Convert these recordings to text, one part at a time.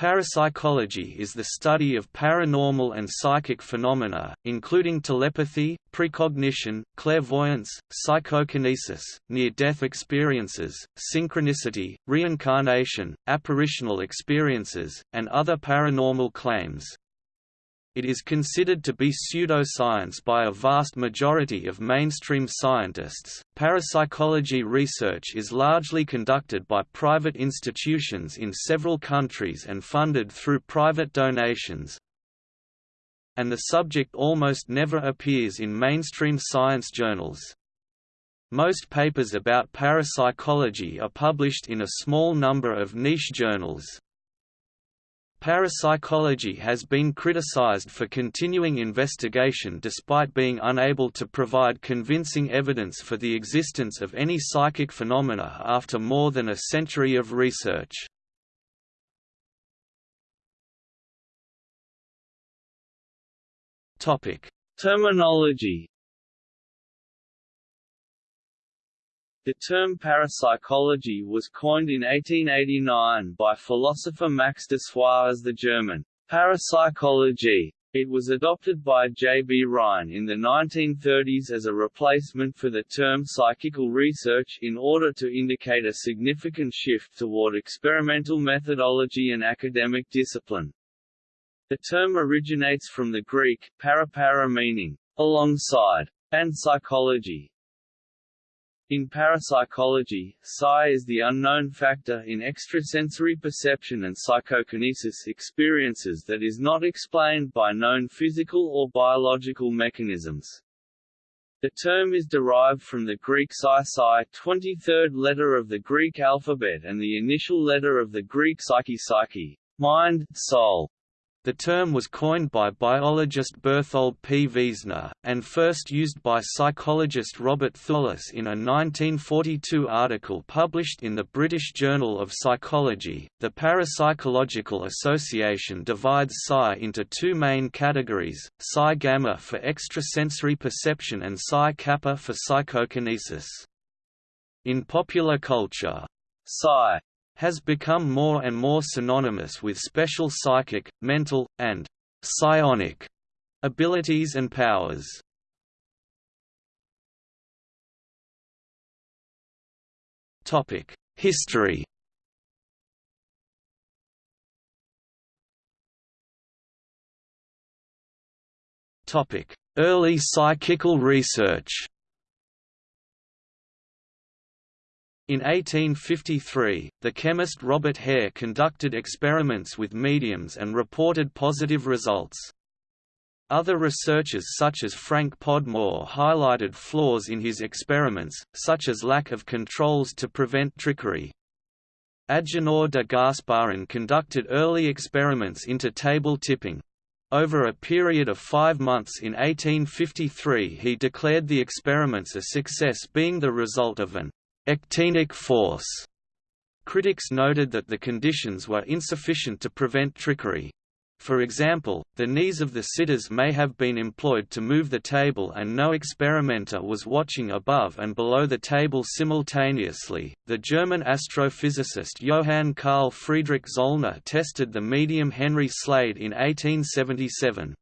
Parapsychology is the study of paranormal and psychic phenomena, including telepathy, precognition, clairvoyance, psychokinesis, near-death experiences, synchronicity, reincarnation, apparitional experiences, and other paranormal claims. It is considered to be pseudoscience by a vast majority of mainstream scientists. Parapsychology research is largely conducted by private institutions in several countries and funded through private donations. And the subject almost never appears in mainstream science journals. Most papers about parapsychology are published in a small number of niche journals. Parapsychology has been criticized for continuing investigation despite being unable to provide convincing evidence for the existence of any psychic phenomena after more than a century of research. Terminology The term parapsychology was coined in 1889 by philosopher Max Dessoir as the German parapsychology. It was adopted by J. B. Rhine in the 1930s as a replacement for the term psychical research in order to indicate a significant shift toward experimental methodology and academic discipline. The term originates from the Greek, parapara meaning, alongside, and psychology, in parapsychology, psi is the unknown factor in extrasensory perception and psychokinesis experiences that is not explained by known physical or biological mechanisms. The term is derived from the Greek psi psi 23rd letter of the Greek alphabet and the initial letter of the Greek psyche psyche, mind, soul. The term was coined by biologist Berthold P. Wiesner, and first used by psychologist Robert Thouless in a 1942 article published in the British Journal of Psychology. The Parapsychological Association divides psi into two main categories, psi gamma for extrasensory perception and psi kappa for psychokinesis. In popular culture, psi has become more and more synonymous with special psychic, mental, and psionic abilities and powers. History Early psychical research In 1853, the chemist Robert Hare conducted experiments with mediums and reported positive results. Other researchers such as Frank Podmore highlighted flaws in his experiments, such as lack of controls to prevent trickery. Agenor de Gasparin conducted early experiments into table tipping. Over a period of five months in 1853 he declared the experiments a success being the result of an Ectenic force. Critics noted that the conditions were insufficient to prevent trickery. For example, the knees of the sitters may have been employed to move the table and no experimenter was watching above and below the table simultaneously. The German astrophysicist Johann Carl Friedrich Zollner tested the medium Henry Slade in 1877.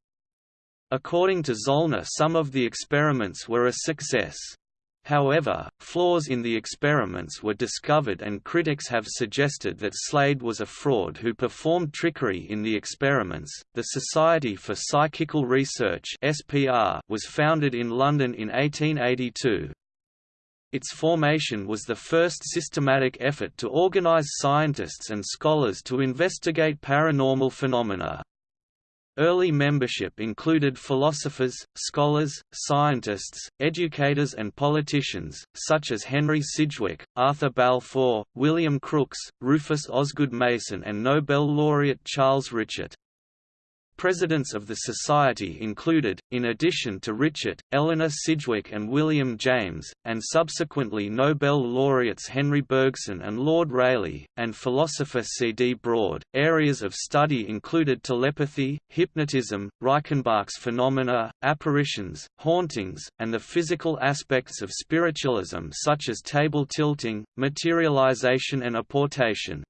According to Zollner some of the experiments were a success. However, flaws in the experiments were discovered and critics have suggested that Slade was a fraud who performed trickery in the experiments. The Society for Psychical Research (SPR) was founded in London in 1882. Its formation was the first systematic effort to organize scientists and scholars to investigate paranormal phenomena. Early membership included philosophers, scholars, scientists, educators and politicians, such as Henry Sidgwick, Arthur Balfour, William Crookes, Rufus Osgood Mason and Nobel laureate Charles Richet. Presidents of the Society included, in addition to Richet, Eleanor Sidgwick and William James, and subsequently Nobel laureates Henri Bergson and Lord Rayleigh, and philosopher C. D. Broad. Areas of study included telepathy, hypnotism, Reichenbach's phenomena, apparitions, hauntings, and the physical aspects of spiritualism such as table tilting, materialization and apportation.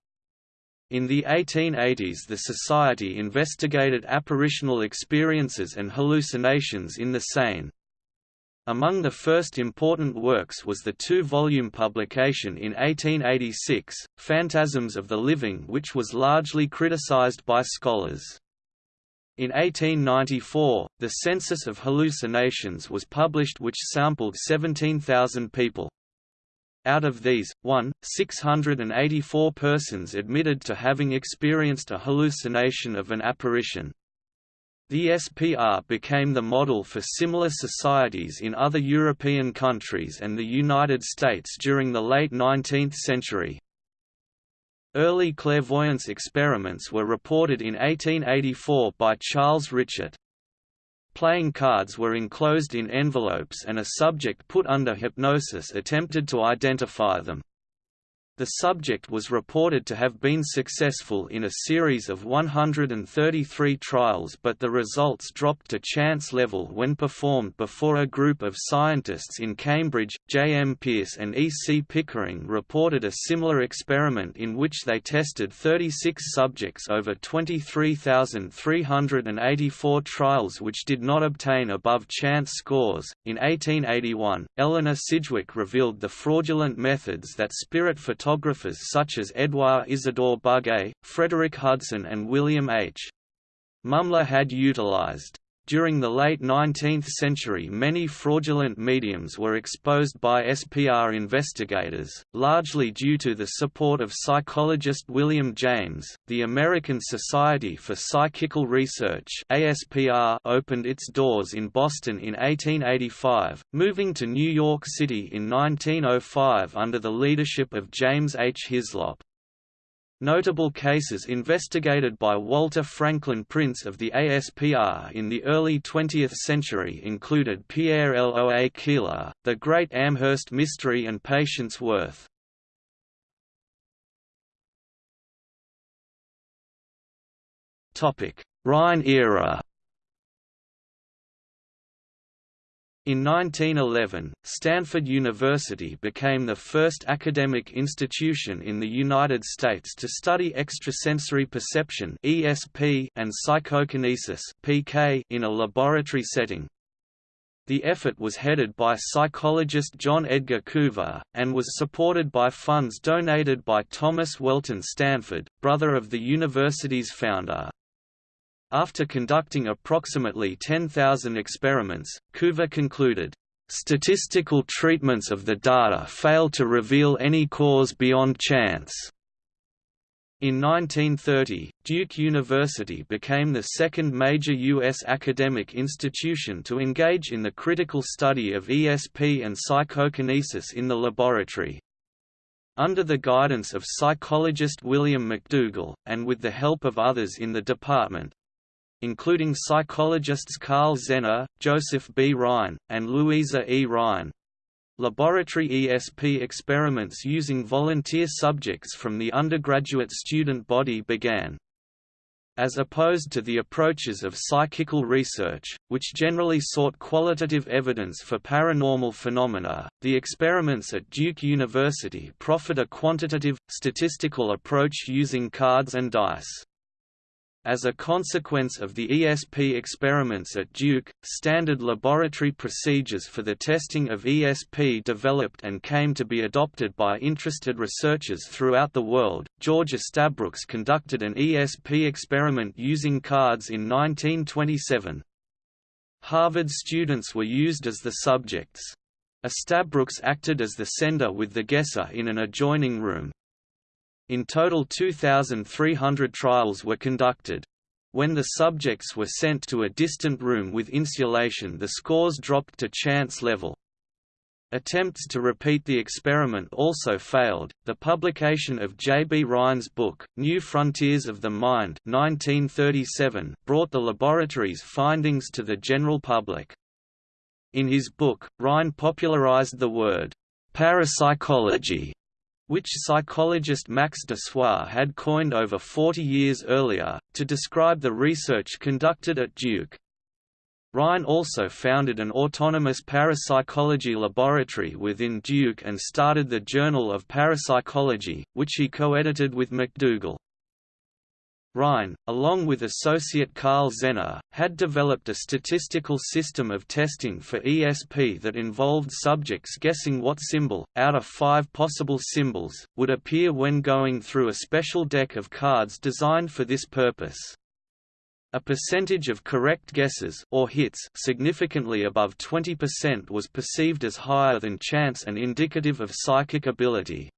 In the 1880s the Society investigated apparitional experiences and hallucinations in the sane. Among the first important works was the two-volume publication in 1886, Phantasms of the Living which was largely criticized by scholars. In 1894, the Census of Hallucinations was published which sampled 17,000 people. Out of these, 1, 684 persons admitted to having experienced a hallucination of an apparition. The SPR became the model for similar societies in other European countries and the United States during the late 19th century. Early clairvoyance experiments were reported in 1884 by Charles Richet. Playing cards were enclosed in envelopes and a subject put under hypnosis attempted to identify them. The subject was reported to have been successful in a series of 133 trials but the results dropped to chance level when performed before a group of scientists in Cambridge. J. M. Pearce and E. C. Pickering reported a similar experiment in which they tested 36 subjects over 23,384 trials which did not obtain above chance scores. In 1881, Eleanor Sidgwick revealed the fraudulent methods that spirit photographers photographers such as Edouard Isidore Buguet, Frederick Hudson and William H. Mumler had utilized. During the late 19th century many fraudulent mediums were exposed by SPR investigators, largely due to the support of psychologist William James. The American Society for Psychical Research ASPR opened its doors in Boston in 1885, moving to New York City in 1905 under the leadership of James H. Hyslop. Notable cases investigated by Walter Franklin Prince of the ASPR in the early 20th century included Pierre Loa Keeler, the Great Amherst Mystery and Patience Worth. Rhine era In 1911, Stanford University became the first academic institution in the United States to study extrasensory perception (ESP) and psychokinesis (PK) in a laboratory setting. The effort was headed by psychologist John Edgar Coover, and was supported by funds donated by Thomas Welton Stanford, brother of the university's founder. After conducting approximately 10,000 experiments, Coover concluded, "...statistical treatments of the data fail to reveal any cause beyond chance." In 1930, Duke University became the second major U.S. academic institution to engage in the critical study of ESP and psychokinesis in the laboratory. Under the guidance of psychologist William McDougall, and with the help of others in the department, including psychologists Karl Zener, Joseph B. Rhine, and Louisa E. Rhine. Laboratory ESP experiments using volunteer subjects from the undergraduate student body began. As opposed to the approaches of psychical research, which generally sought qualitative evidence for paranormal phenomena, the experiments at Duke University proffered a quantitative, statistical approach using cards and dice. As a consequence of the ESP experiments at Duke, standard laboratory procedures for the testing of ESP developed and came to be adopted by interested researchers throughout the world. George Estabrooks conducted an ESP experiment using cards in 1927. Harvard students were used as the subjects. Estabrooks acted as the sender with the guesser in an adjoining room. In total 2,300 trials were conducted. When the subjects were sent to a distant room with insulation the scores dropped to chance level. Attempts to repeat the experiment also failed. The publication of J. B. Rhine's book, New Frontiers of the Mind 1937, brought the laboratory's findings to the general public. In his book, Rhine popularized the word parapsychology which psychologist Max Dessoir had coined over 40 years earlier, to describe the research conducted at Duke. Rhine also founded an autonomous parapsychology laboratory within Duke and started the Journal of Parapsychology, which he co-edited with McDougall. Rhine, along with associate Karl Zener, had developed a statistical system of testing for ESP that involved subjects guessing what symbol, out of five possible symbols, would appear when going through a special deck of cards designed for this purpose. A percentage of correct guesses or hits significantly above 20% was perceived as higher than chance and indicative of psychic ability.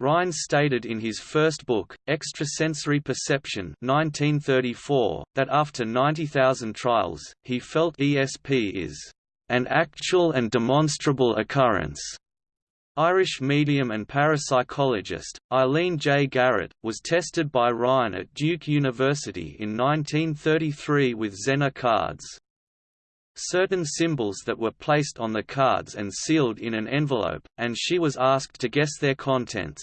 Rhine stated in his first book, Extrasensory Perception 1934, that after 90,000 trials, he felt ESP is an actual and demonstrable occurrence. Irish medium and parapsychologist, Eileen J. Garrett, was tested by Rhine at Duke University in 1933 with Zener cards. Certain symbols that were placed on the cards and sealed in an envelope, and she was asked to guess their contents.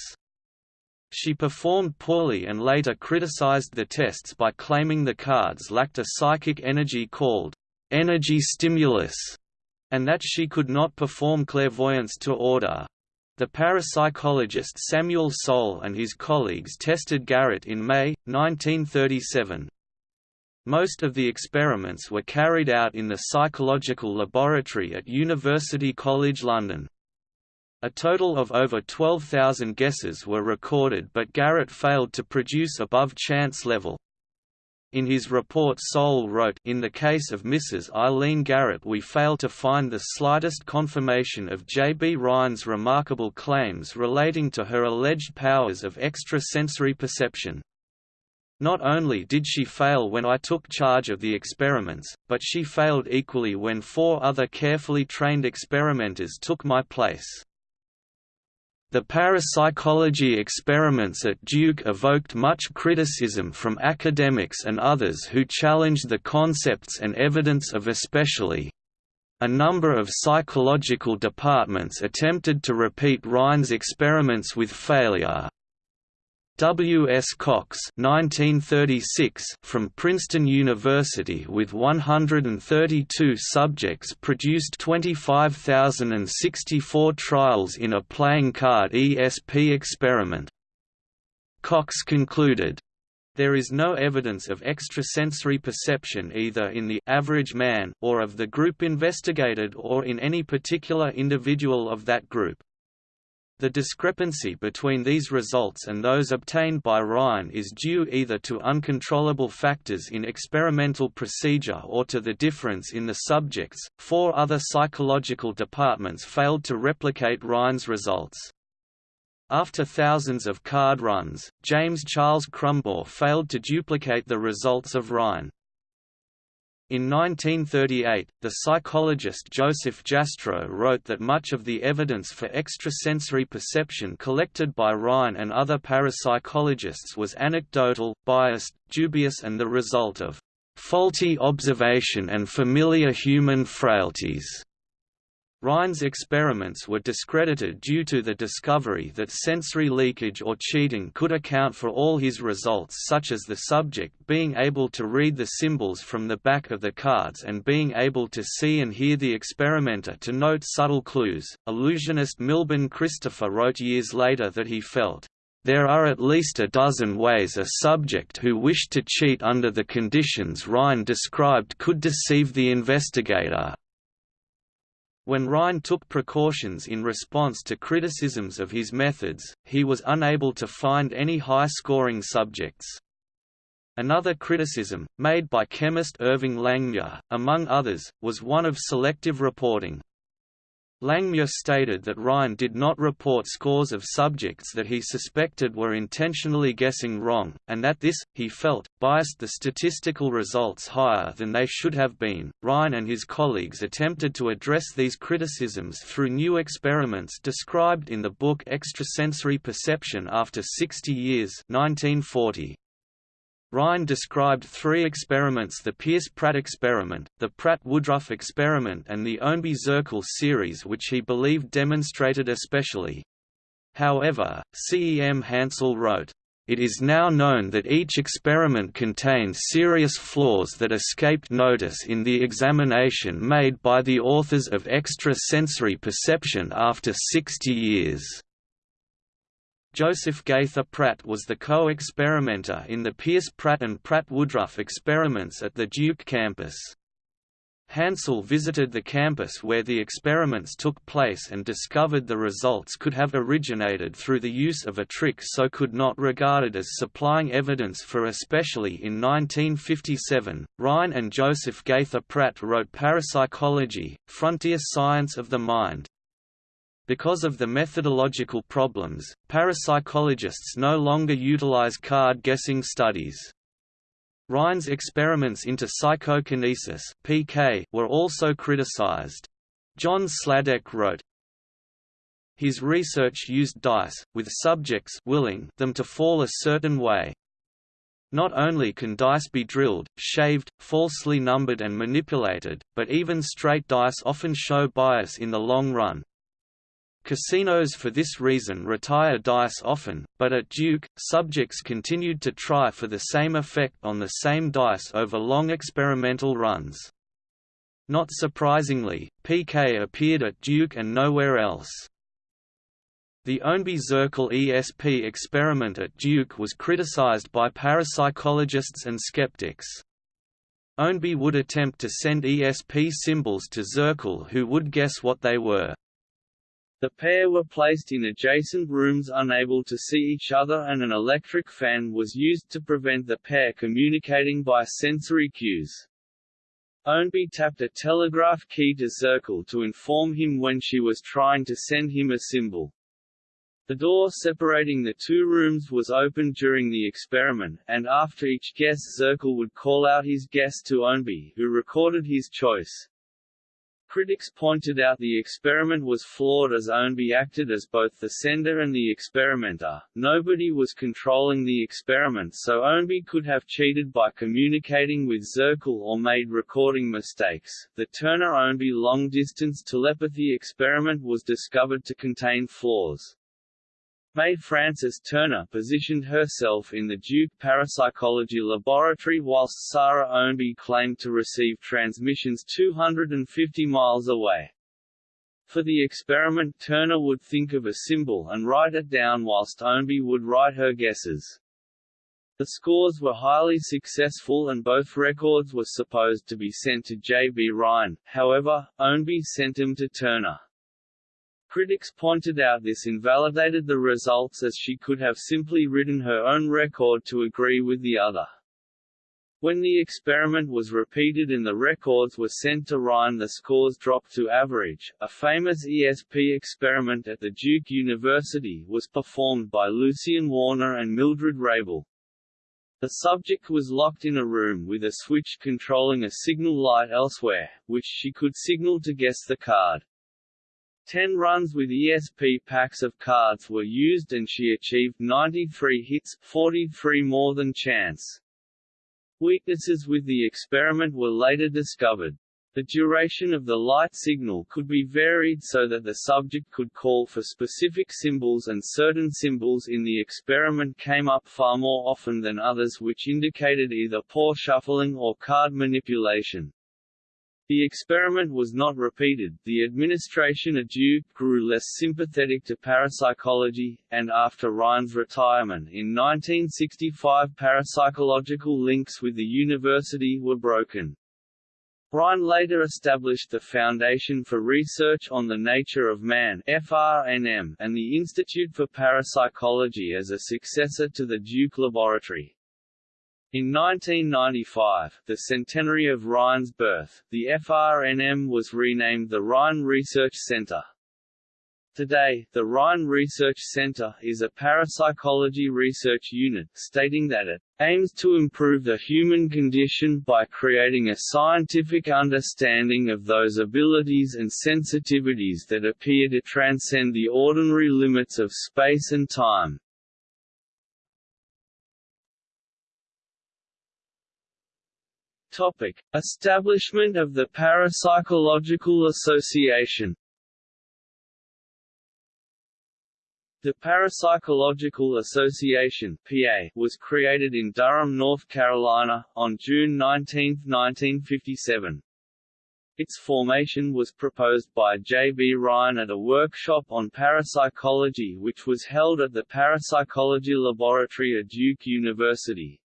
She performed poorly and later criticized the tests by claiming the cards lacked a psychic energy called energy stimulus, and that she could not perform clairvoyance to order. The parapsychologist Samuel Soal and his colleagues tested Garrett in May, 1937. Most of the experiments were carried out in the Psychological Laboratory at University College London. A total of over 12,000 guesses were recorded but Garrett failed to produce above chance level. In his report Soal wrote, In the case of Mrs. Eileen Garrett we fail to find the slightest confirmation of J. B. Rhine's remarkable claims relating to her alleged powers of extrasensory perception. Not only did she fail when I took charge of the experiments, but she failed equally when four other carefully trained experimenters took my place. The parapsychology experiments at Duke evoked much criticism from academics and others who challenged the concepts and evidence of ESP. A number of psychological departments attempted to repeat Rhine's experiments with failure. W. S. Cox 1936 from Princeton University with 132 subjects produced 25,064 trials in a playing card ESP experiment. Cox concluded, there is no evidence of extrasensory perception either in the average man or of the group investigated or in any particular individual of that group. The discrepancy between these results and those obtained by Rhine is due either to uncontrollable factors in experimental procedure or to the difference in the subjects. Four other psychological departments failed to replicate Rhine's results. After thousands of card runs, James Charles Crumbaugh failed to duplicate the results of Rhine. In 1938, the psychologist Joseph Jastrow wrote that much of the evidence for extrasensory perception collected by Rhine and other parapsychologists was anecdotal, biased, dubious and the result of faulty observation and familiar human frailties. Rhine's experiments were discredited due to the discovery that sensory leakage or cheating could account for all his results such as the subject being able to read the symbols from the back of the cards and being able to see and hear the experimenter to note subtle clues. Illusionist Milbourne Christopher wrote years later that he felt, there are at least a dozen ways a subject who wished to cheat under the conditions Rhine described could deceive the investigator. When Rhine took precautions in response to criticisms of his methods, he was unable to find any high-scoring subjects. Another criticism, made by chemist Irving Langmuir, among others, was one of selective reporting. Langmuir stated that Rhine did not report scores of subjects that he suspected were intentionally guessing wrong, and that this, he felt, biased the statistical results higher than they should have been. Rhine and his colleagues attempted to address these criticisms through new experiments described in the book Extrasensory Perception After 60 Years 1940. Rhine described three experiments the Pearce-Pratt experiment, the Pratt-Woodruff experiment and the Ownby-Zirkel series which he believed demonstrated ESP. However, C. E. M. Hansel wrote, it is now known that each experiment contained serious flaws that escaped notice in the examination made by the authors of extrasensory perception after 60 years. Joseph Gaither Pratt was the co-experimenter in the Pearce Pratt and Pratt Woodruff experiments at the Duke campus. Hansel visited the campus where the experiments took place and discovered the results could have originated through the use of a trick so could not regarded as supplying evidence for ESP in 1957, Rhine and Joseph Gaither Pratt wrote Parapsychology, Frontier Science of the Mind. Because of the methodological problems, parapsychologists no longer utilize card guessing studies. Rhine's experiments into psychokinesis (PK) were also criticized. John Sladek wrote, His research used dice, with subjects willing them to fall a certain way. Not only can dice be drilled, shaved, falsely numbered and manipulated, but even straight dice often show bias in the long run. Casinos for this reason retire dice often, but at Duke, subjects continued to try for the same effect on the same dice over long experimental runs. Not surprisingly, PK appeared at Duke and nowhere else. The Ownby-Zirkel ESP experiment at Duke was criticized by parapsychologists and skeptics. Ownby would attempt to send ESP symbols to Zirkel who would guess what they were. The pair were placed in adjacent rooms unable to see each other and an electric fan was used to prevent the pair communicating by sensory cues. Ownby tapped a telegraph key to Zirkel to inform him when she was trying to send him a symbol. The door separating the two rooms was opened during the experiment, and after each guess Zirkel would call out his guess to Ownby, who recorded his choice. Critics pointed out the experiment was flawed as Ownby acted as both the sender and the experimenter. Nobody was controlling the experiment so Ownby could have cheated by communicating with Zirkel or made recording mistakes. The Turner-Ownby long-distance telepathy experiment was discovered to contain flaws. May Frances Turner positioned herself in the Duke Parapsychology Laboratory whilst Sarah Ownby claimed to receive transmissions 250 miles away. For the experiment Turner would think of a symbol and write it down whilst Ownby would write her guesses. The scores were highly successful and both records were supposed to be sent to J. B. Rhine, however, Ownby sent them to Turner. Critics pointed out this invalidated the results as she could have simply written her own record to agree with the other. When the experiment was repeated and the records were sent to Rhine the scores dropped to average. A famous ESP experiment at the Duke University was performed by Lucian Warner and Mildred Raible. The subject was locked in a room with a switch controlling a signal light elsewhere, which she could signal to guess the card. Ten runs with ESP packs of cards were used and she achieved 93 hits 43 more than chance. Weaknesses with the experiment were later discovered. The duration of the light signal could be varied so that the subject could call for specific symbols and certain symbols in the experiment came up far more often than others which indicated either poor shuffling or card manipulation. The experiment was not repeated, the administration at Duke grew less sympathetic to parapsychology, and after Rhine's retirement in 1965 parapsychological links with the university were broken. Rhine later established the Foundation for Research on the Nature of Man FRNM, and the Institute for Parapsychology as a successor to the Duke Laboratory. In 1995, the centenary of Rhine's birth, the FRNM was renamed the Rhine Research Center. Today, the Rhine Research Center is a parapsychology research unit, stating that it aims to improve the human condition by creating a scientific understanding of those abilities and sensitivities that appear to transcend the ordinary limits of space and time. Topic: Establishment of the Parapsychological Association. The Parapsychological Association (PA) was created in Durham, North Carolina, on June 19, 1957. Its formation was proposed by J. B. Rhine at a workshop on parapsychology which was held at the Parapsychology Laboratory at Duke University.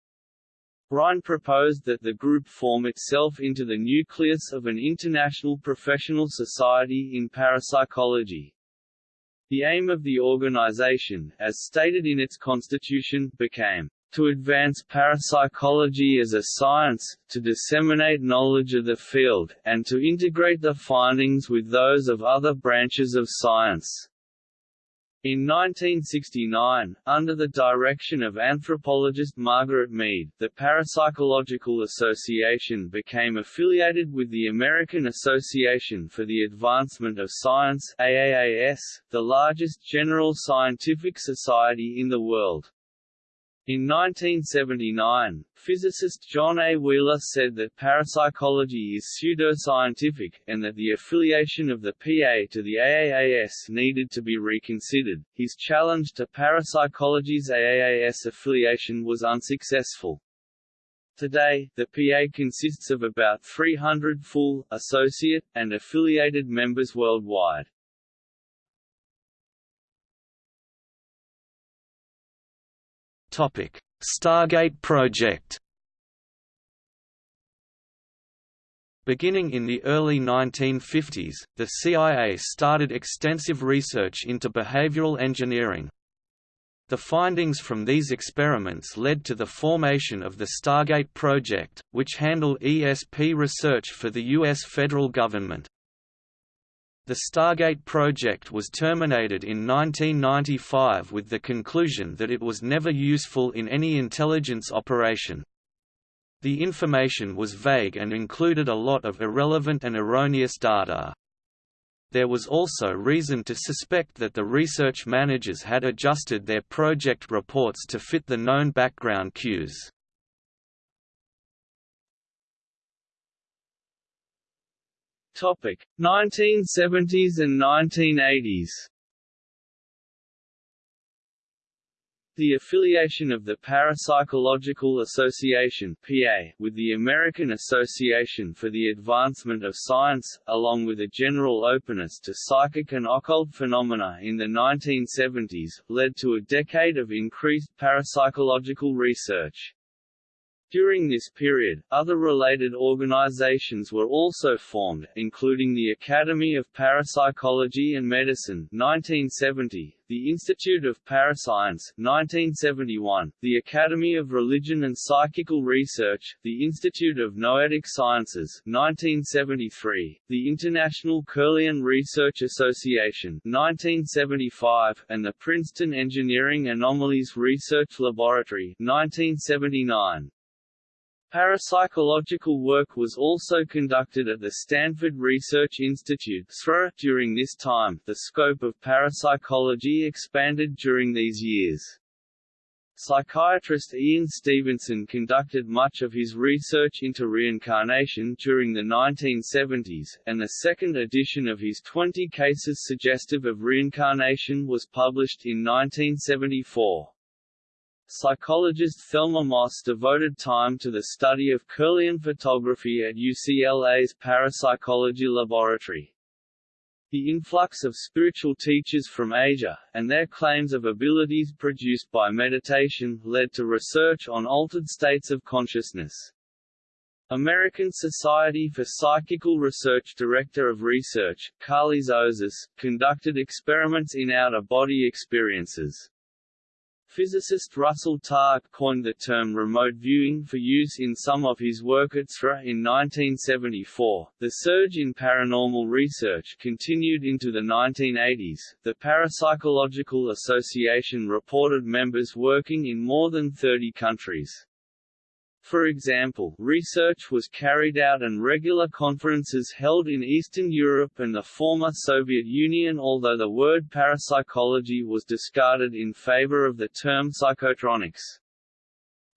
Rhine proposed that the group form itself into the nucleus of an international professional society in parapsychology. The aim of the organization, as stated in its constitution, became to advance parapsychology as a science, to disseminate knowledge of the field, and to integrate the findings with those of other branches of science. In 1969, under the direction of anthropologist Margaret Mead, the Parapsychological Association became affiliated with the American Association for the Advancement of Science AAAS, the largest general scientific society in the world. In 1979, physicist John A. Wheeler said that parapsychology is pseudoscientific, and that the affiliation of the PA to the AAAS needed to be reconsidered. His challenge to parapsychology's AAAS affiliation was unsuccessful. Today, the PA consists of about 300 full, associate, and affiliated members worldwide. Topic: Stargate project. Beginning in the early 1950s, the CIA started extensive research into behavioral engineering. The findings from these experiments led to the formation of the Stargate project, which handled ESP research for the U.S. federal government. The Stargate project was terminated in 1995 with the conclusion that it was never useful in any intelligence operation. The information was vague and included a lot of irrelevant and erroneous data. There was also reason to suspect that the research managers had adjusted their project reports to fit the known background cues. Topic: 1970s and 1980s. The affiliation of the Parapsychological Association (PA) with the American Association for the Advancement of Science, along with a general openness to psychic and occult phenomena in the 1970s, led to a decade of increased parapsychological research. During this period, other related organizations were also formed, including the Academy of Parapsychology and Medicine 1970, the Institute of Parascience 1971, the Academy of Religion and Psychical Research, the Institute of Noetic Sciences 1973, the International Kirlian Research Association 1975, and the Princeton Engineering Anomalies Research Laboratory 1979. Parapsychological work was also conducted at the Stanford Research Institute during this time. The scope of parapsychology expanded during these years. Psychiatrist Ian Stevenson conducted much of his research into reincarnation during the 1970s, and the second edition of his 20 Cases Suggestive of Reincarnation was published in 1974. Psychologist Thelma Moss devoted time to the study of Kirlian photography at UCLA's Parapsychology Laboratory. The influx of spiritual teachers from Asia, and their claims of abilities produced by meditation, led to research on altered states of consciousness. American Society for Psychical Research Director of Research, Karlis Osis, conducted experiments in out-of-body experiences. Physicist Russell Targ coined the term remote viewing for use in some of his work at SRI in 1974. The surge in paranormal research continued into the 1980s. The Parapsychological Association reported members working in more than 30 countries. For example, research was carried out and regular conferences held in Eastern Europe and the former Soviet Union although the word parapsychology was discarded in favor of the term psychotronics.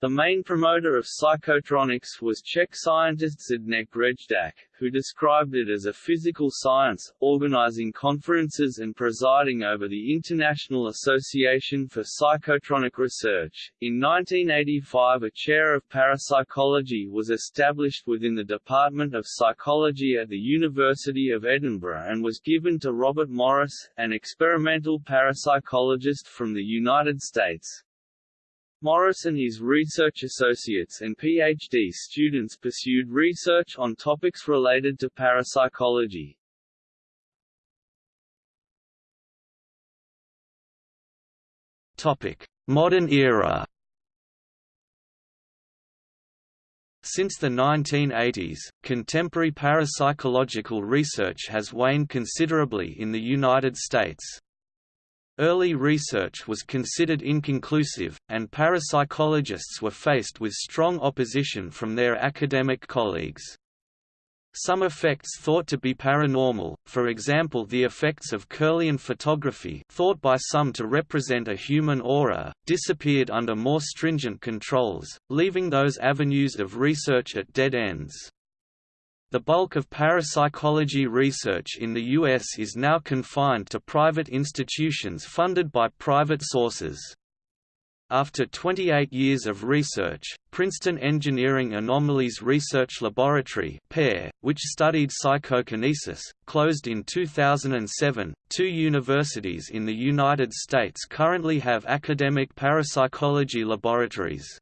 The main promoter of psychotronics was Czech scientist Zdeněk Rejdák, who described it as a physical science, organizing conferences and presiding over the International Association for Psychotronic Research. In 1985 a chair of parapsychology was established within the Department of Psychology at the University of Edinburgh and was given to Robert Morris, an experimental parapsychologist from the United States. Morris and his research associates and PhD students pursued research on topics related to parapsychology. Topic: Modern era. Since the 1980s, contemporary parapsychological research has waned considerably in the United States. Early research was considered inconclusive, and parapsychologists were faced with strong opposition from their academic colleagues. Some effects thought to be paranormal, for example the effects of Kirlian photography thought by some to represent a human aura, disappeared under more stringent controls, leaving those avenues of research at dead ends. The bulk of parapsychology research in the U.S. is now confined to private institutions funded by private sources. After 28 years of research, Princeton Engineering Anomalies Research Laboratory which studied psychokinesis, closed in 2007. Two universities in the United States currently have academic parapsychology laboratories.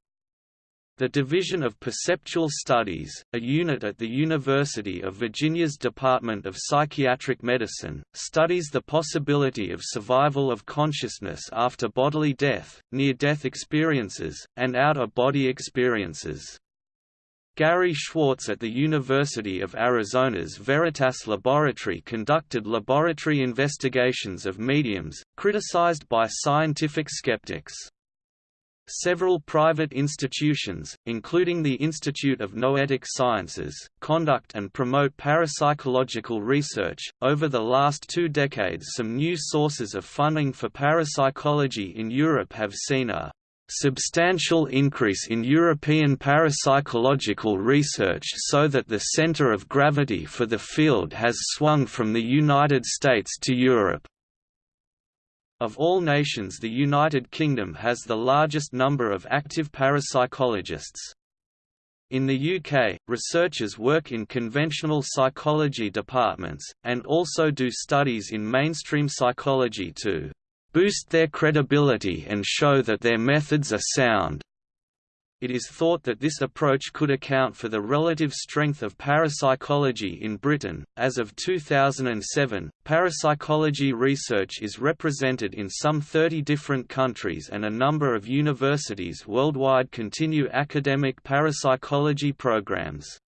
The Division of Perceptual Studies, a unit at the University of Virginia's Department of Psychiatric Medicine, studies the possibility of survival of consciousness after bodily death, near-death experiences, and out-of-body experiences. Gary Schwartz at the University of Arizona's Veritas Laboratory conducted laboratory investigations of mediums, criticized by scientific skeptics. Several private institutions, including the Institute of Noetic Sciences, conduct and promote parapsychological research. Over the last two decades, some new sources of funding for parapsychology in Europe have seen a substantial increase in European parapsychological research so that the center of gravity for the field has swung from the United States to Europe. Of all nations the United Kingdom has the largest number of active parapsychologists. In the UK, researchers work in conventional psychology departments, and also do studies in mainstream psychology to "...boost their credibility and show that their methods are sound." It is thought that this approach could account for the relative strength of parapsychology in Britain. As of 2007, parapsychology research is represented in some 30 different countries, and a number of universities worldwide continue academic parapsychology programs.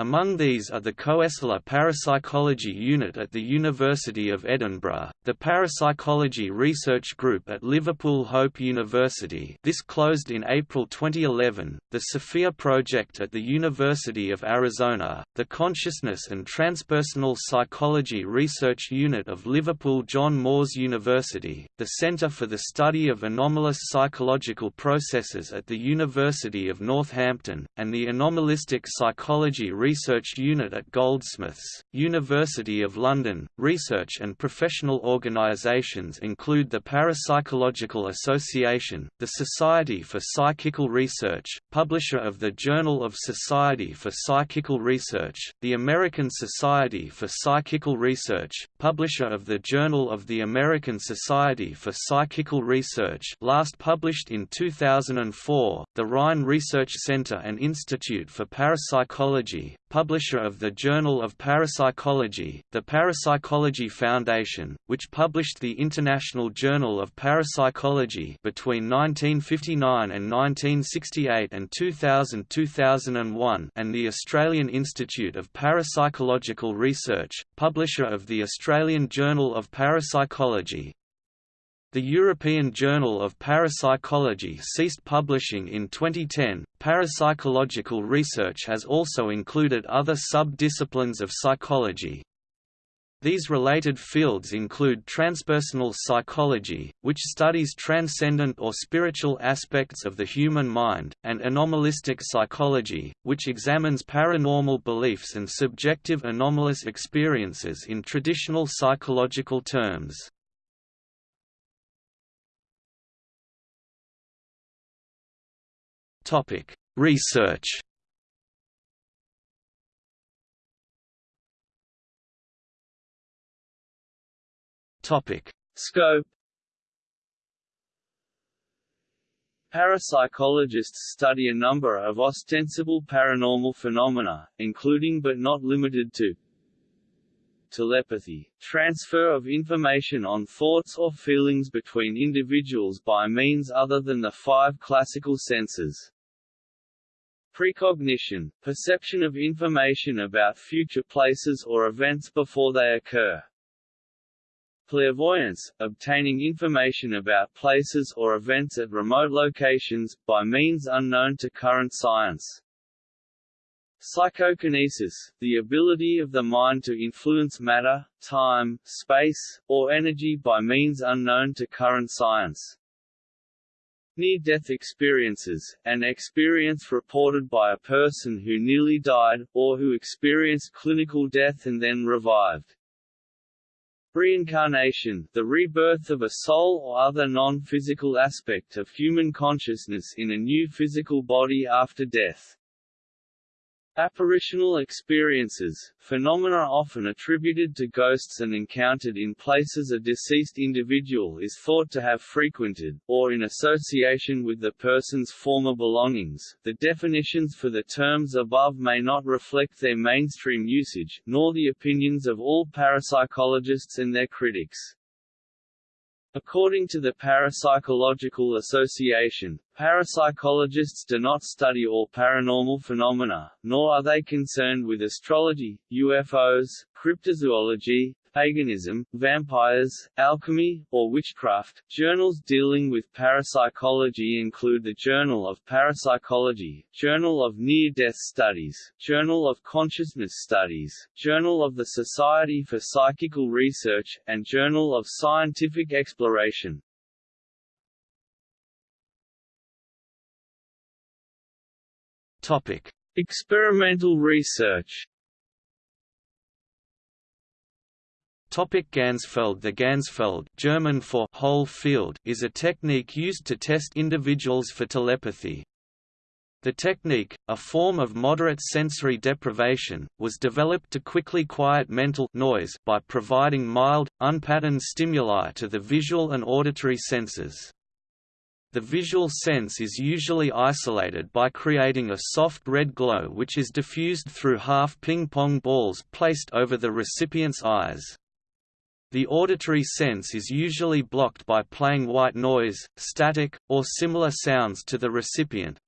Among these are the Koestler Parapsychology Unit at the University of Edinburgh, the Parapsychology Research Group at Liverpool Hope University this closed in April 2011, the Sophia Project at the University of Arizona, the Consciousness and Transpersonal Psychology Research Unit of Liverpool John Moores University, the Centre for the Study of Anomalous Psychological Processes at the University of Northampton, and the Anomalistic Psychology Research Research Unit at Goldsmiths, University of London. Research and professional organisations include the Parapsychological Association, the Society for Psychical Research, publisher of the Journal of Society for Psychical Research, the American Society for Psychical Research, publisher of the Journal of the American Society for Psychical Research, last published in 2004, the Rhine Research Center and Institute for Parapsychology, publisher of the Journal of Parapsychology, the Parapsychology Foundation, which published the International Journal of Parapsychology between 1959 and 1968 and 2000–2001 and the Australian Institute of Parapsychological Research, publisher of the Australian Journal of Parapsychology, the European Journal of Parapsychology ceased publishing in 2010. Parapsychological research has also included other sub-disciplines of psychology. These related fields include transpersonal psychology, which studies transcendent or spiritual aspects of the human mind, and anomalistic psychology, which examines paranormal beliefs and subjective anomalous experiences in traditional psychological terms. Research. Topic: Scope. Parapsychologists study a number of ostensible paranormal phenomena, including but not limited to telepathy, transfer of information on thoughts or feelings between individuals by means other than the five classical senses. Precognition, perception of information about future places or events before they occur. Clairvoyance, obtaining information about places or events at remote locations, by means unknown to current science. Psychokinesis, the ability of the mind to influence matter, time, space, or energy by means unknown to current science. Near-death experiences, an experience reported by a person who nearly died, or who experienced clinical death and then revived. Reincarnation, the rebirth of a soul or other non-physical aspect of human consciousness in a new physical body after death. Apparitional experiences, phenomena often attributed to ghosts and encountered in places a deceased individual is thought to have frequented, or in association with the person's former belongings. The definitions for the terms above may not reflect their mainstream usage, nor the opinions of all parapsychologists and their critics. According to the Parapsychological Association, parapsychologists do not study all paranormal phenomena, nor are they concerned with astrology, UFOs, cryptozoology, paganism, vampires, alchemy, or witchcraft. Journals dealing with parapsychology include the Journal of Parapsychology, Journal of Near-Death Studies, Journal of Consciousness Studies, Journal of the Society for Psychical Research, and Journal of Scientific Exploration. Topic: Experimental research. Topic Ganzfeld The Ganzfeld German for whole field is a technique used to test individuals for telepathy. The technique, a form of moderate sensory deprivation, was developed to quickly quiet mental noise by providing mild, unpatterned stimuli to the visual and auditory senses. The visual sense is usually isolated by creating a soft red glow which is diffused through half ping-pong balls placed over the recipient's eyes. The auditory sense is usually blocked by playing white noise, static, or similar sounds to the recipient.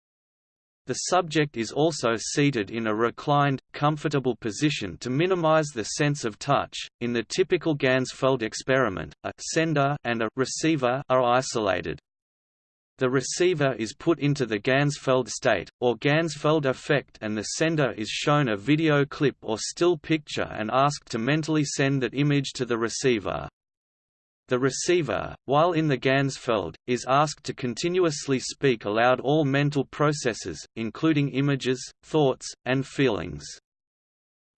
The subject is also seated in a reclined, comfortable position to minimize the sense of touch. In the typical Ganzfeld experiment, a sender and a receiver are isolated. The receiver is put into the Ganzfeld state, or Ganzfeld effect and the sender is shown a video clip or still picture and asked to mentally send that image to the receiver. The receiver, while in the Ganzfeld, is asked to continuously speak aloud all mental processes, including images, thoughts, and feelings.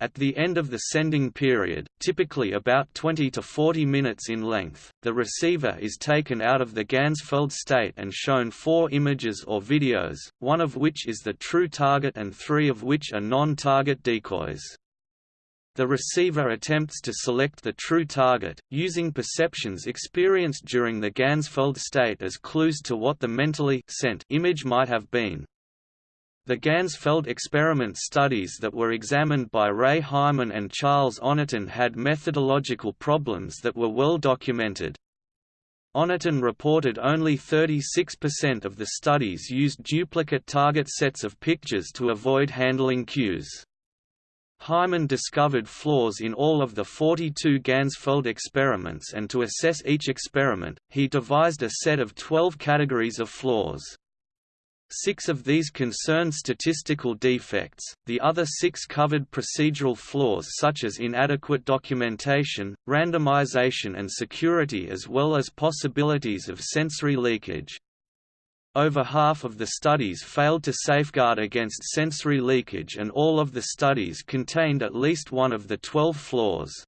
At the end of the sending period, typically about 20 to 40 minutes in length, the receiver is taken out of the Ganzfeld state and shown four images or videos, one of which is the true target and three of which are non-target decoys. The receiver attempts to select the true target, using perceptions experienced during the Ganzfeld state as clues to what the mentally sent image might have been. The Ganzfeld experiment studies that were examined by Ray Hyman and Charles Honorton had methodological problems that were well documented. Honorton reported only 36% of the studies used duplicate target sets of pictures to avoid handling cues. Hyman discovered flaws in all of the 42 Ganzfeld experiments and to assess each experiment, he devised a set of 12 categories of flaws. Six of these concerned statistical defects, the other six covered procedural flaws such as inadequate documentation, randomization and security as well as possibilities of sensory leakage. Over half of the studies failed to safeguard against sensory leakage and all of the studies contained at least one of the 12 flaws.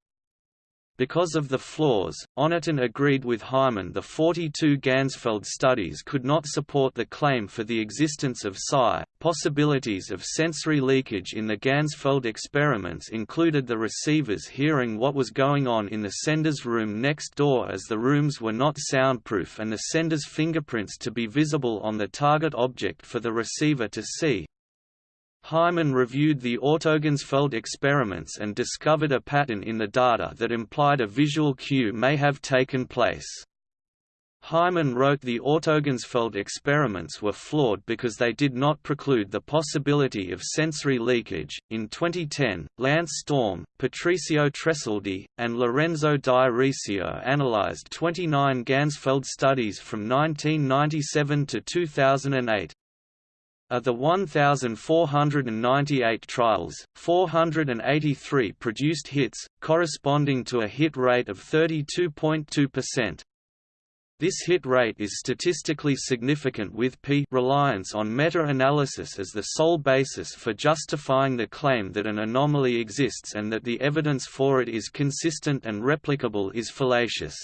Because of the flaws, Honorton agreed with Hyman the 42 Ganzfeld studies could not support the claim for the existence of psi. Possibilities of sensory leakage in the Ganzfeld experiments included the receivers hearing what was going on in the sender's room next door as the rooms were not soundproof and the sender's fingerprints to be visible on the target object for the receiver to see, Hyman reviewed the autoganzfeld experiments and discovered a pattern in the data that implied a visual cue may have taken place. Hyman wrote the autoganzfeld experiments were flawed because they did not preclude the possibility of sensory leakage. In 2010, Lance Storm, Patrizio Tressoldi, and Lorenzo Di Risio analyzed 29 Ganzfeld studies from 1997 to 2008. Of the 1,498 trials, 483 produced hits, corresponding to a hit rate of 32.2%. This hit rate is statistically significant with p reliance on meta-analysis as the sole basis for justifying the claim that an anomaly exists and that the evidence for it is consistent and replicable is fallacious.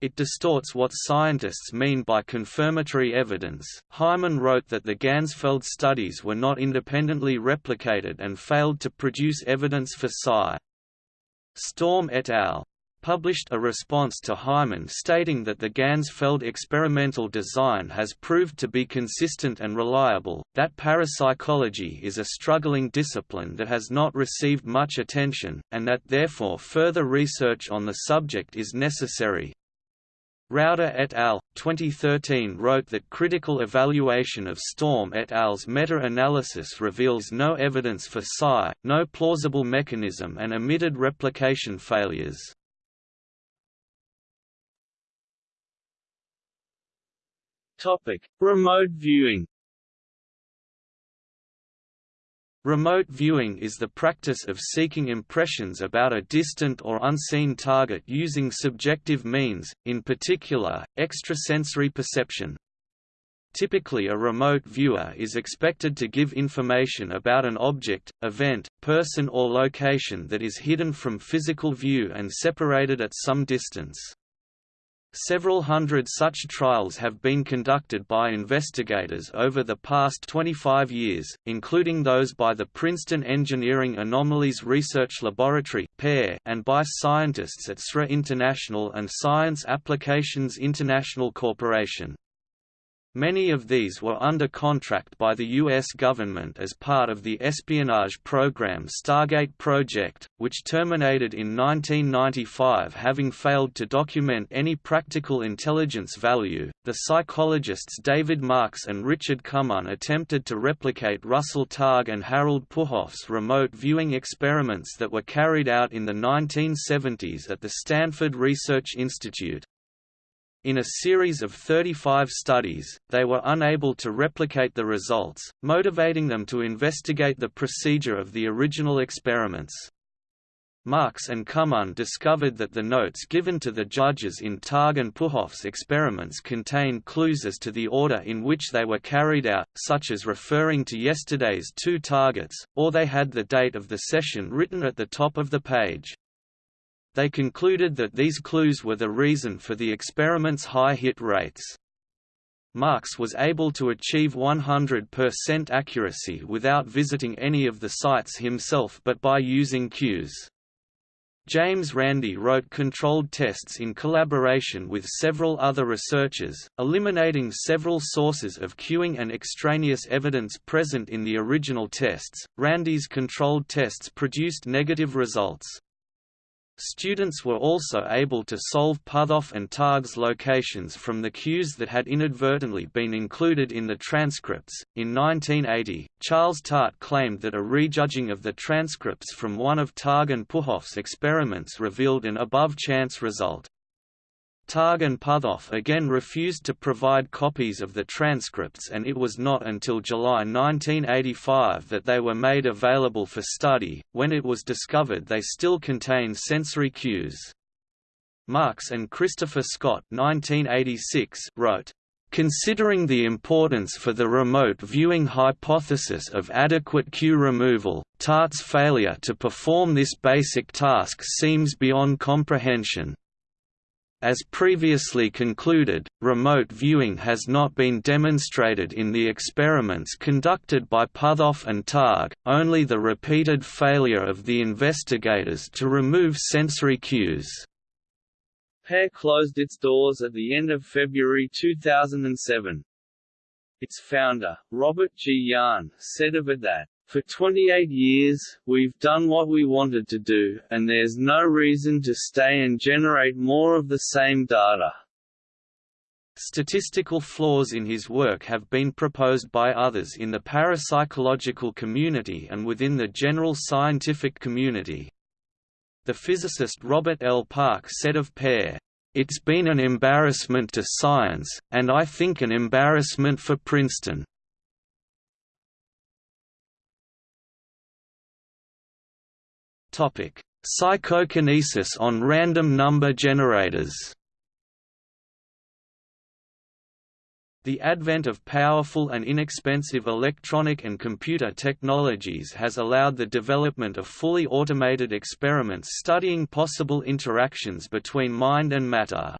It distorts what scientists mean by confirmatory evidence. Hyman wrote that the Ganzfeld studies were not independently replicated and failed to produce evidence for psi. Storm et al. published a response to Hyman stating that the Ganzfeld experimental design has proved to be consistent and reliable, that parapsychology is a struggling discipline that has not received much attention, and that therefore further research on the subject is necessary. Rouder et al. 2013 wrote that critical evaluation of Storm et al.'s meta-analysis reveals no evidence for psi, no plausible mechanism and omitted replication failures. Remote viewing Remote viewing is the practice of seeking impressions about a distant or unseen target using subjective means, in particular, extrasensory perception. Typically a remote viewer is expected to give information about an object, event, person or location that is hidden from physical view and separated at some distance. Several hundred such trials have been conducted by investigators over the past 25 years, including those by the Princeton Engineering Anomalies Research Laboratory and by scientists at SRI International and Science Applications International Corporation. Many of these were under contract by the U.S. government as part of the espionage program Stargate Project, which terminated in 1995 having failed to document any practical intelligence value. The psychologists David Marks and Richard Kammann attempted to replicate Russell Targ and Harold Puthoff's remote viewing experiments that were carried out in the 1970s at the Stanford Research Institute. In a series of 35 studies, they were unable to replicate the results, motivating them to investigate the procedure of the original experiments. Marks and Kammann discovered that the notes given to the judges in Targ and Puthoff's experiments contained clues as to the order in which they were carried out, such as referring to yesterday's two targets, or they had the date of the session written at the top of the page. They concluded that these clues were the reason for the experiment's high hit rates. Marks was able to achieve 100% accuracy without visiting any of the sites himself but by using cues. James Randi wrote controlled tests in collaboration with several other researchers, eliminating several sources of cueing and extraneous evidence present in the original tests. Randi's controlled tests produced negative results. Students were also able to solve Puthoff and Targ's locations from the cues that had inadvertently been included in the transcripts. In 1980, Charles Tart claimed that a rejudging of the transcripts from one of Targ and Puthoff's experiments revealed an above chance result. Targ and Puthoff again refused to provide copies of the transcripts and it was not until July 1985 that they were made available for study, when it was discovered they still contained sensory cues. Marks and Christopher Scott 1986 wrote, Considering the importance for the remote viewing hypothesis of adequate cue removal, TART's failure to perform this basic task seems beyond comprehension. As previously concluded, remote viewing has not been demonstrated in the experiments conducted by Puthoff and Targ, only the repeated failure of the investigators to remove sensory cues. PEAR closed its doors at the end of February 2007. Its founder, Robert G. Jahn, said of it that for 28 years, we've done what we wanted to do, and there's no reason to stay and generate more of the same data. Statistical flaws in his work have been proposed by others in the parapsychological community and within the general scientific community. The physicist Robert L. Park said of PEAR, "...it's been an embarrassment to science, and I think an embarrassment for Princeton." Topic: Psychokinesis on random number generators. The advent of powerful and inexpensive electronic and computer technologies has allowed the development of fully automated experiments studying possible interactions between mind and matter.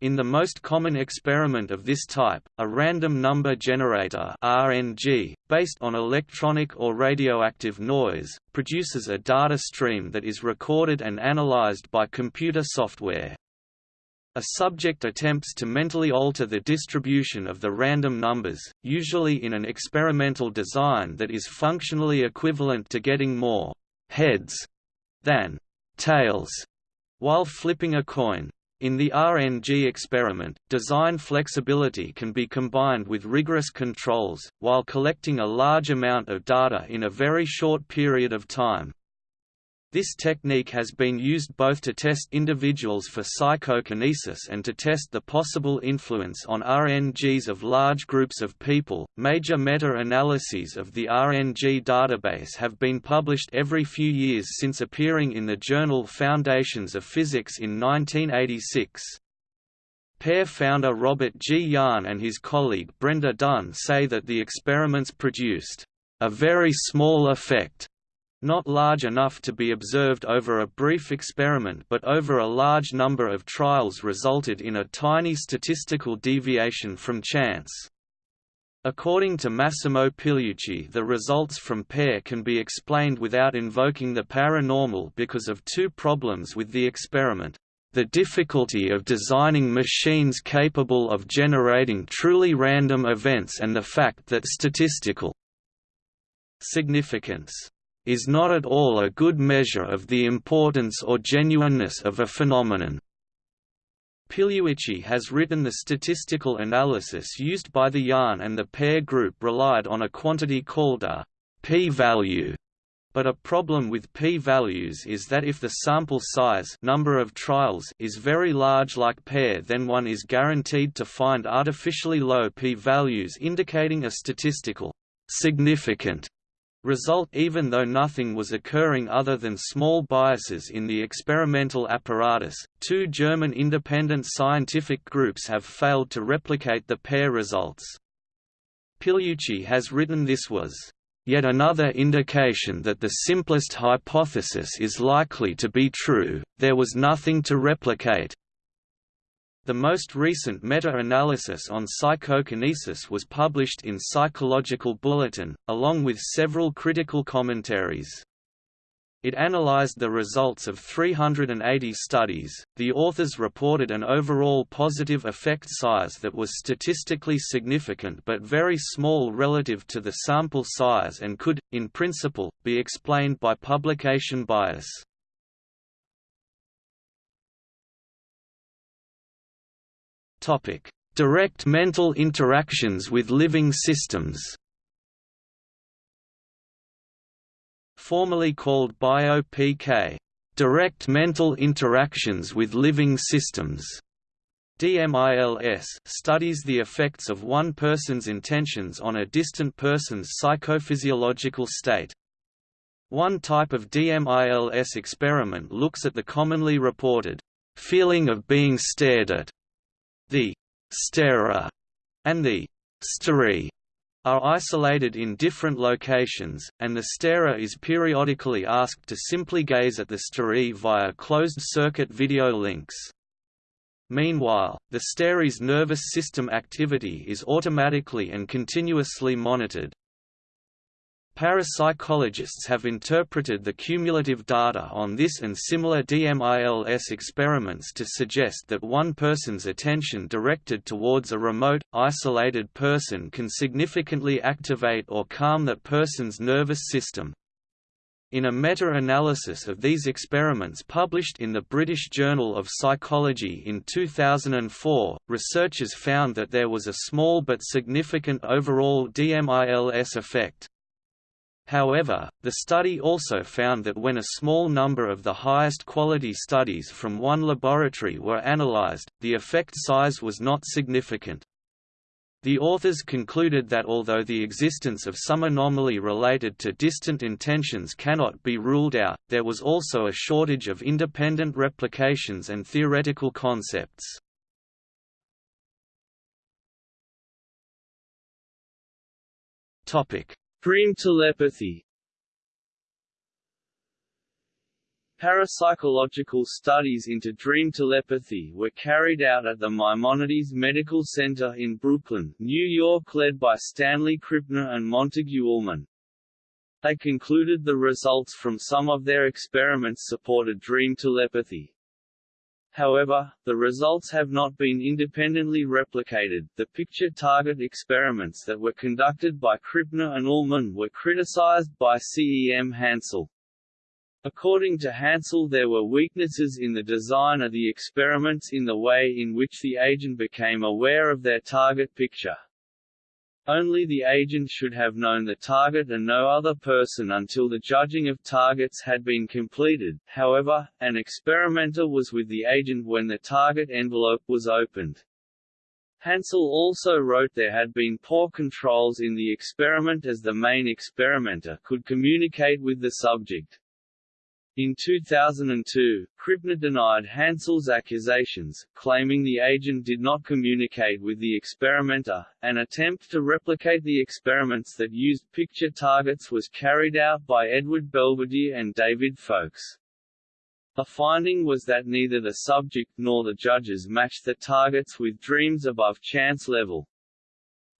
In the most common experiment of this type, a random number generator RNG, based on electronic or radioactive noise, produces a data stream that is recorded and analyzed by computer software. A subject attempts to mentally alter the distribution of the random numbers, usually in an experimental design that is functionally equivalent to getting more «heads» than «tails» while flipping a coin. In the RNG experiment, design flexibility can be combined with rigorous controls, while collecting a large amount of data in a very short period of time. This technique has been used both to test individuals for psychokinesis and to test the possible influence on RNGs of large groups of people. Major meta analyses of the RNG database have been published every few years since appearing in the journal Foundations of Physics in 1986. PEAR founder Robert G. Jahn and his colleague Brenda Dunne say that the experiments produced a very small effect not large enough to be observed over a brief experiment but over a large number of trials resulted in a tiny statistical deviation from chance. According to Massimo Pigliucci the results from PEAR can be explained without invoking the paranormal because of two problems with the experiment. The difficulty of designing machines capable of generating truly random events and the fact that statistical significance is not at all a good measure of the importance or genuineness of a phenomenon. Pigliucci has written the statistical analysis used by the Jahn and the PEAR group relied on a quantity called a p-value, but a problem with p-values is that if the sample size number of trials is very large like PEAR then one is guaranteed to find artificially low p-values indicating a statistical significant result even though nothing was occurring other than small biases in the experimental apparatus. Two German independent scientific groups have failed to replicate the PEAR results. Pigliucci has written this was yet another indication that the simplest hypothesis is likely to be true, there was nothing to replicate, the most recent meta-analysis on psychokinesis was published in Psychological Bulletin, along with several critical commentaries. It analyzed the results of 380 studies. The authors reported an overall positive effect size that was statistically significant but very small relative to the sample size and could, in principle, be explained by publication bias. Topic: Direct mental interactions with living systems. Formerly called BioPK, direct mental interactions with living systems, DMILS studies the effects of one person's intentions on a distant person's psychophysiological state. One type of DMILS experiment looks at the commonly reported feeling of being stared at. The starer and the staree are isolated in different locations, and the starer is periodically asked to simply gaze at the staree via closed-circuit video links. Meanwhile, the staree's nervous system activity is automatically and continuously monitored. Parapsychologists have interpreted the cumulative data on this and similar DMILS experiments to suggest that one person's attention directed towards a remote, isolated person can significantly activate or calm that person's nervous system. In a meta-analysis of these experiments published in the British Journal of Psychology in 2004, researchers found that there was a small but significant overall DMILS effect. However, the study also found that when a small number of the highest quality studies from one laboratory were analyzed, the effect size was not significant. The authors concluded that although the existence of some anomaly related to distant intentions cannot be ruled out, there was also a shortage of independent replications and theoretical concepts. Topic: Dream telepathy Parapsychological studies into dream telepathy were carried out at the Maimonides Medical Center in Brooklyn, New York led by Stanley Krippner and Montague Ullman. They concluded the results from some of their experiments supported dream telepathy. However, the results have not been independently replicated. The picture target experiments that were conducted by Krippner and Ullman were criticized by CEM Hansel. According to Hansel there were weaknesses in the design of the experiments in the way in which the agent became aware of their target picture. Only the agent should have known the target and no other person until the judging of targets had been completed, however, an experimenter was with the agent when the target envelope was opened. Hansel also wrote there had been poor controls in the experiment as the main experimenter could communicate with the subject. In 2002, Krippner denied Hansel's accusations, claiming the agent did not communicate with the experimenter. An attempt to replicate the experiments that used picture targets was carried out by Edward Belvedere and David Foulkes. A finding was that neither the subject nor the judges matched the targets with dreams above chance level.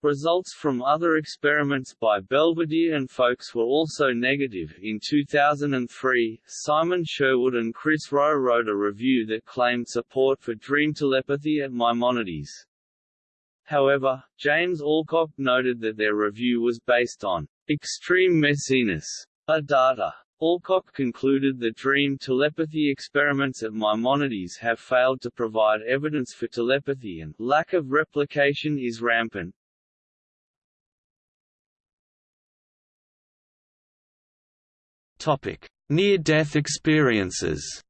Results from other experiments by Belvedere and Foulkes were also negative. In 2003, Simon Sherwood and Chris Roe wrote a review that claimed support for dream telepathy at Maimonides. However, James Alcock noted that their review was based on extreme messiness of data. Alcock concluded the dream telepathy experiments at Maimonides have failed to provide evidence for telepathy and lack of replication is rampant. Near-death experiences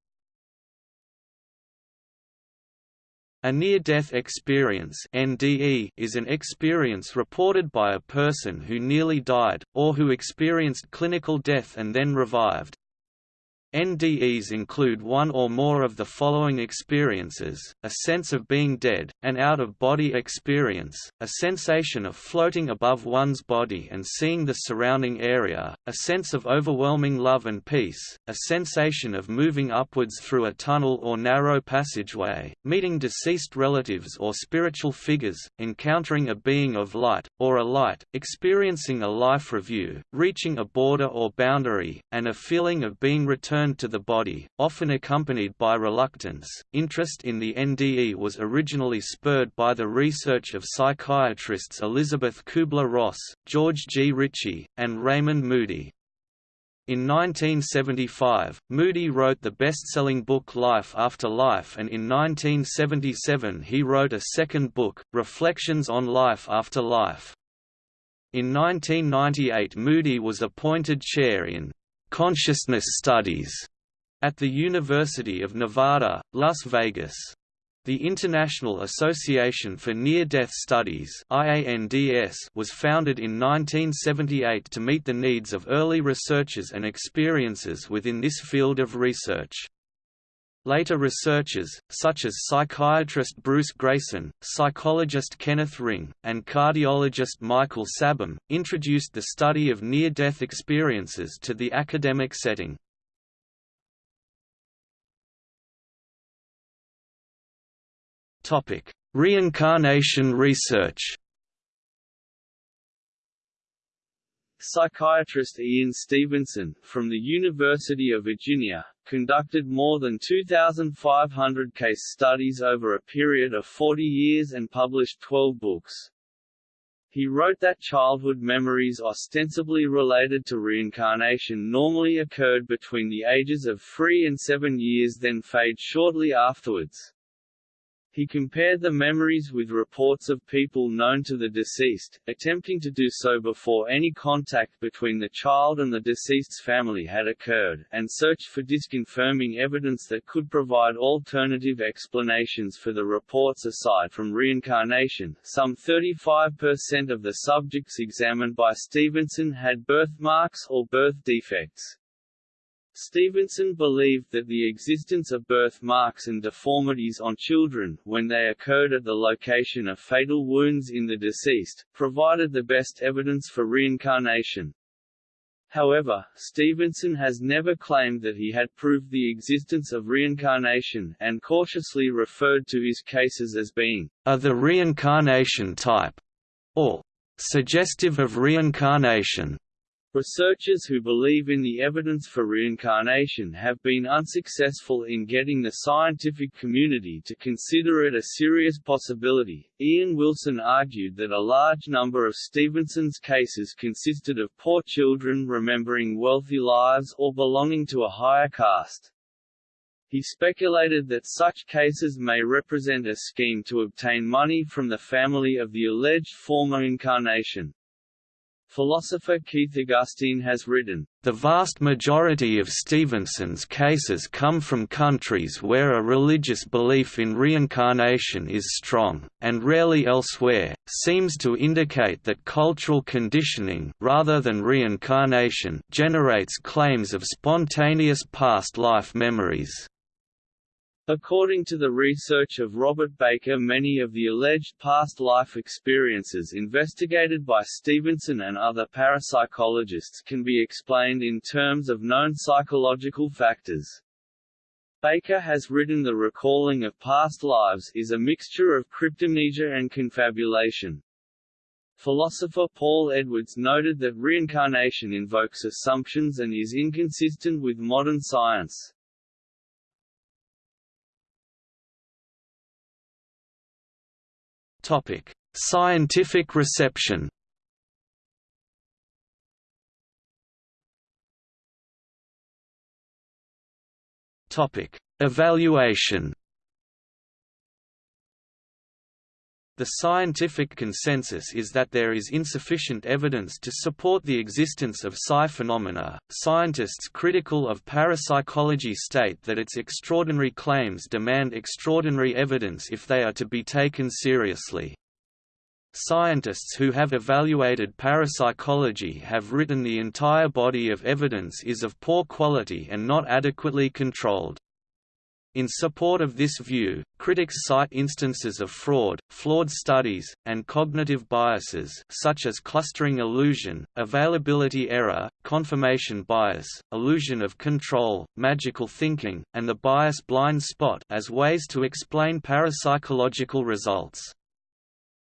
A near-death experience (NDE) is an experience reported by a person who nearly died, or who experienced clinical death and then revived. NDEs include one or more of the following experiences, a sense of being dead, an out-of-body experience, a sensation of floating above one's body and seeing the surrounding area, a sense of overwhelming love and peace, a sensation of moving upwards through a tunnel or narrow passageway, meeting deceased relatives or spiritual figures, encountering a being of light, or a light, experiencing a life review, reaching a border or boundary, and a feeling of being returned returned to the body, often accompanied by reluctance. Interest in the NDE was originally spurred by the research of psychiatrists Elizabeth Kubler-Ross, George G. Ritchie, and Raymond Moody. In 1975, Moody wrote the best-selling book Life After Life and in 1977 he wrote a second book, Reflections on Life After Life. In 1998 Moody was appointed chair in Consciousness Studies at the University of Nevada, Las Vegas. The International Association for Near-Death Studies was founded in 1978 to meet the needs of early researchers and experiences within this field of research. Later researchers, such as psychiatrist Bruce Greyson, psychologist Kenneth Ring, and cardiologist Michael Sabom, introduced the study of near-death experiences to the academic setting. Reincarnation research Psychiatrist Ian Stevenson, from the University of Virginia, conducted more than 2,500 case studies over a period of 40 years and published 12 books. He wrote that childhood memories ostensibly related to reincarnation normally occurred between the ages of 3 and 7 years then fade shortly afterwards. He compared the memories with reports of people known to the deceased, attempting to do so before any contact between the child and the deceased's family had occurred, and searched for disconfirming evidence that could provide alternative explanations for the reports aside from reincarnation. Some 35% of the subjects examined by Stevenson had birthmarks or birth defects. Stevenson believed that the existence of birthmarks and deformities on children, when they occurred at the location of fatal wounds in the deceased, provided the best evidence for reincarnation. However, Stevenson has never claimed that he had proved the existence of reincarnation, and cautiously referred to his cases as being of the reincarnation type, or suggestive of reincarnation. Researchers who believe in the evidence for reincarnation have been unsuccessful in getting the scientific community to consider it a serious possibility. Ian Wilson argued that a large number of Stevenson's cases consisted of poor children remembering wealthy lives or belonging to a higher caste. He speculated that such cases may represent a scheme to obtain money from the family of the alleged former incarnation. Philosopher Keith Augustine has written, The vast majority of Stevenson's cases come from countries where a religious belief in reincarnation is strong, and rarely elsewhere, seems to indicate that cultural conditioning rather than reincarnation generates claims of spontaneous past life memories. According to the research of Robert Baker many of the alleged past life experiences investigated by Stevenson and other parapsychologists can be explained in terms of known psychological factors. Baker has written the recalling of past lives is a mixture of cryptomnesia and confabulation. Philosopher Paul Edwards noted that reincarnation invokes assumptions and is inconsistent with modern science. Topic: Scientific reception. Topic: Evaluation. The scientific consensus is that there is insufficient evidence to support the existence of psi phenomena. Scientists critical of parapsychology state that its extraordinary claims demand extraordinary evidence if they are to be taken seriously. Scientists who have evaluated parapsychology have written the entire body of evidence is of poor quality and not adequately controlled. In support of this view, critics cite instances of fraud, flawed studies, and cognitive biases such as clustering illusion, availability error, confirmation bias, illusion of control, magical thinking, and the bias blind spot as ways to explain parapsychological results.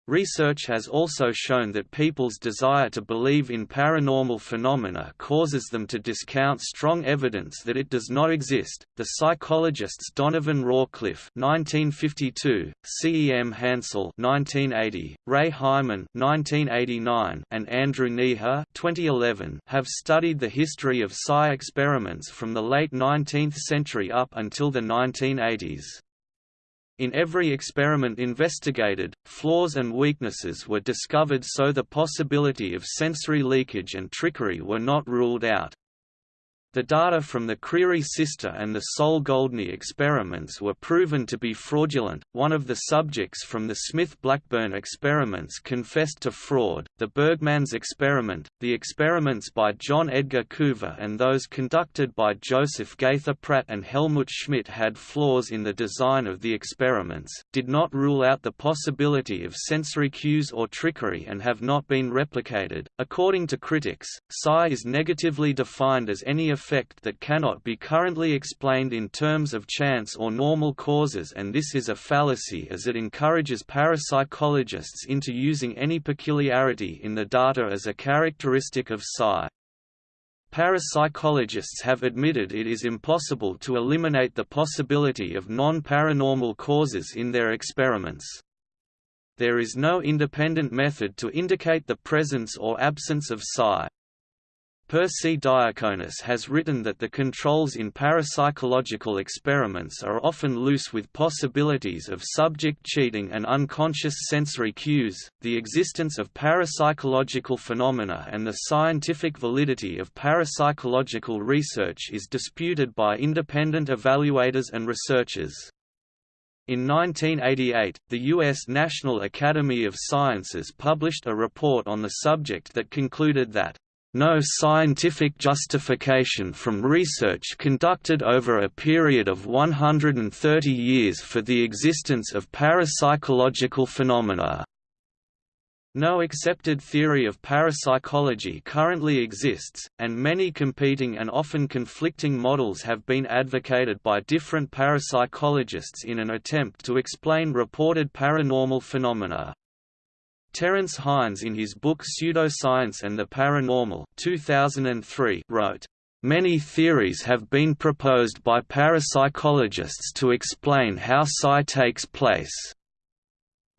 Research has also shown that people's desire to believe in paranormal phenomena causes them to discount strong evidence that it does not exist. The psychologists Donovan Rawcliffe (1952), C. E. M. Hansel (1980), Ray Hyman (1989), and Andrew Neher (2011) have studied the history of psi experiments from the late 19th century up until the 1980s. In every experiment investigated, flaws and weaknesses were discovered so the possibility of sensory leakage and trickery were not ruled out. The data from the Creery sister and the Soal-Goldney experiments were proven to be fraudulent. One of the subjects from the Smith-Blackburn experiments confessed to fraud. The Brugmans experiment, the experiments by John Edgar Coover and those conducted by Joseph Gaither Pratt and Helmut Schmidt had flaws in the design of the experiments, did not rule out the possibility of sensory cues or trickery and have not been replicated. According to critics, psi is negatively defined as any effect that cannot be currently explained in terms of chance or normal causes and this is a fallacy as it encourages parapsychologists into using any peculiarity in the data as a characteristic of psi. Parapsychologists have admitted it is impossible to eliminate the possibility of non-paranormal causes in their experiments. There is no independent method to indicate the presence or absence of psi. Persi Diaconis has written that the controls in parapsychological experiments are often loose with possibilities of subject cheating and unconscious sensory cues. The existence of parapsychological phenomena and the scientific validity of parapsychological research is disputed by independent evaluators and researchers. In 1988, the U.S. National Academy of Sciences published a report on the subject that concluded that no scientific justification from research conducted over a period of 130 years for the existence of parapsychological phenomena. No accepted theory of parapsychology currently exists, and many competing and often conflicting models have been advocated by different parapsychologists in an attempt to explain reported paranormal phenomena. Terence Hines in his book Pseudoscience and the Paranormal 2003 wrote, Many theories have been proposed by parapsychologists to explain how psi takes place.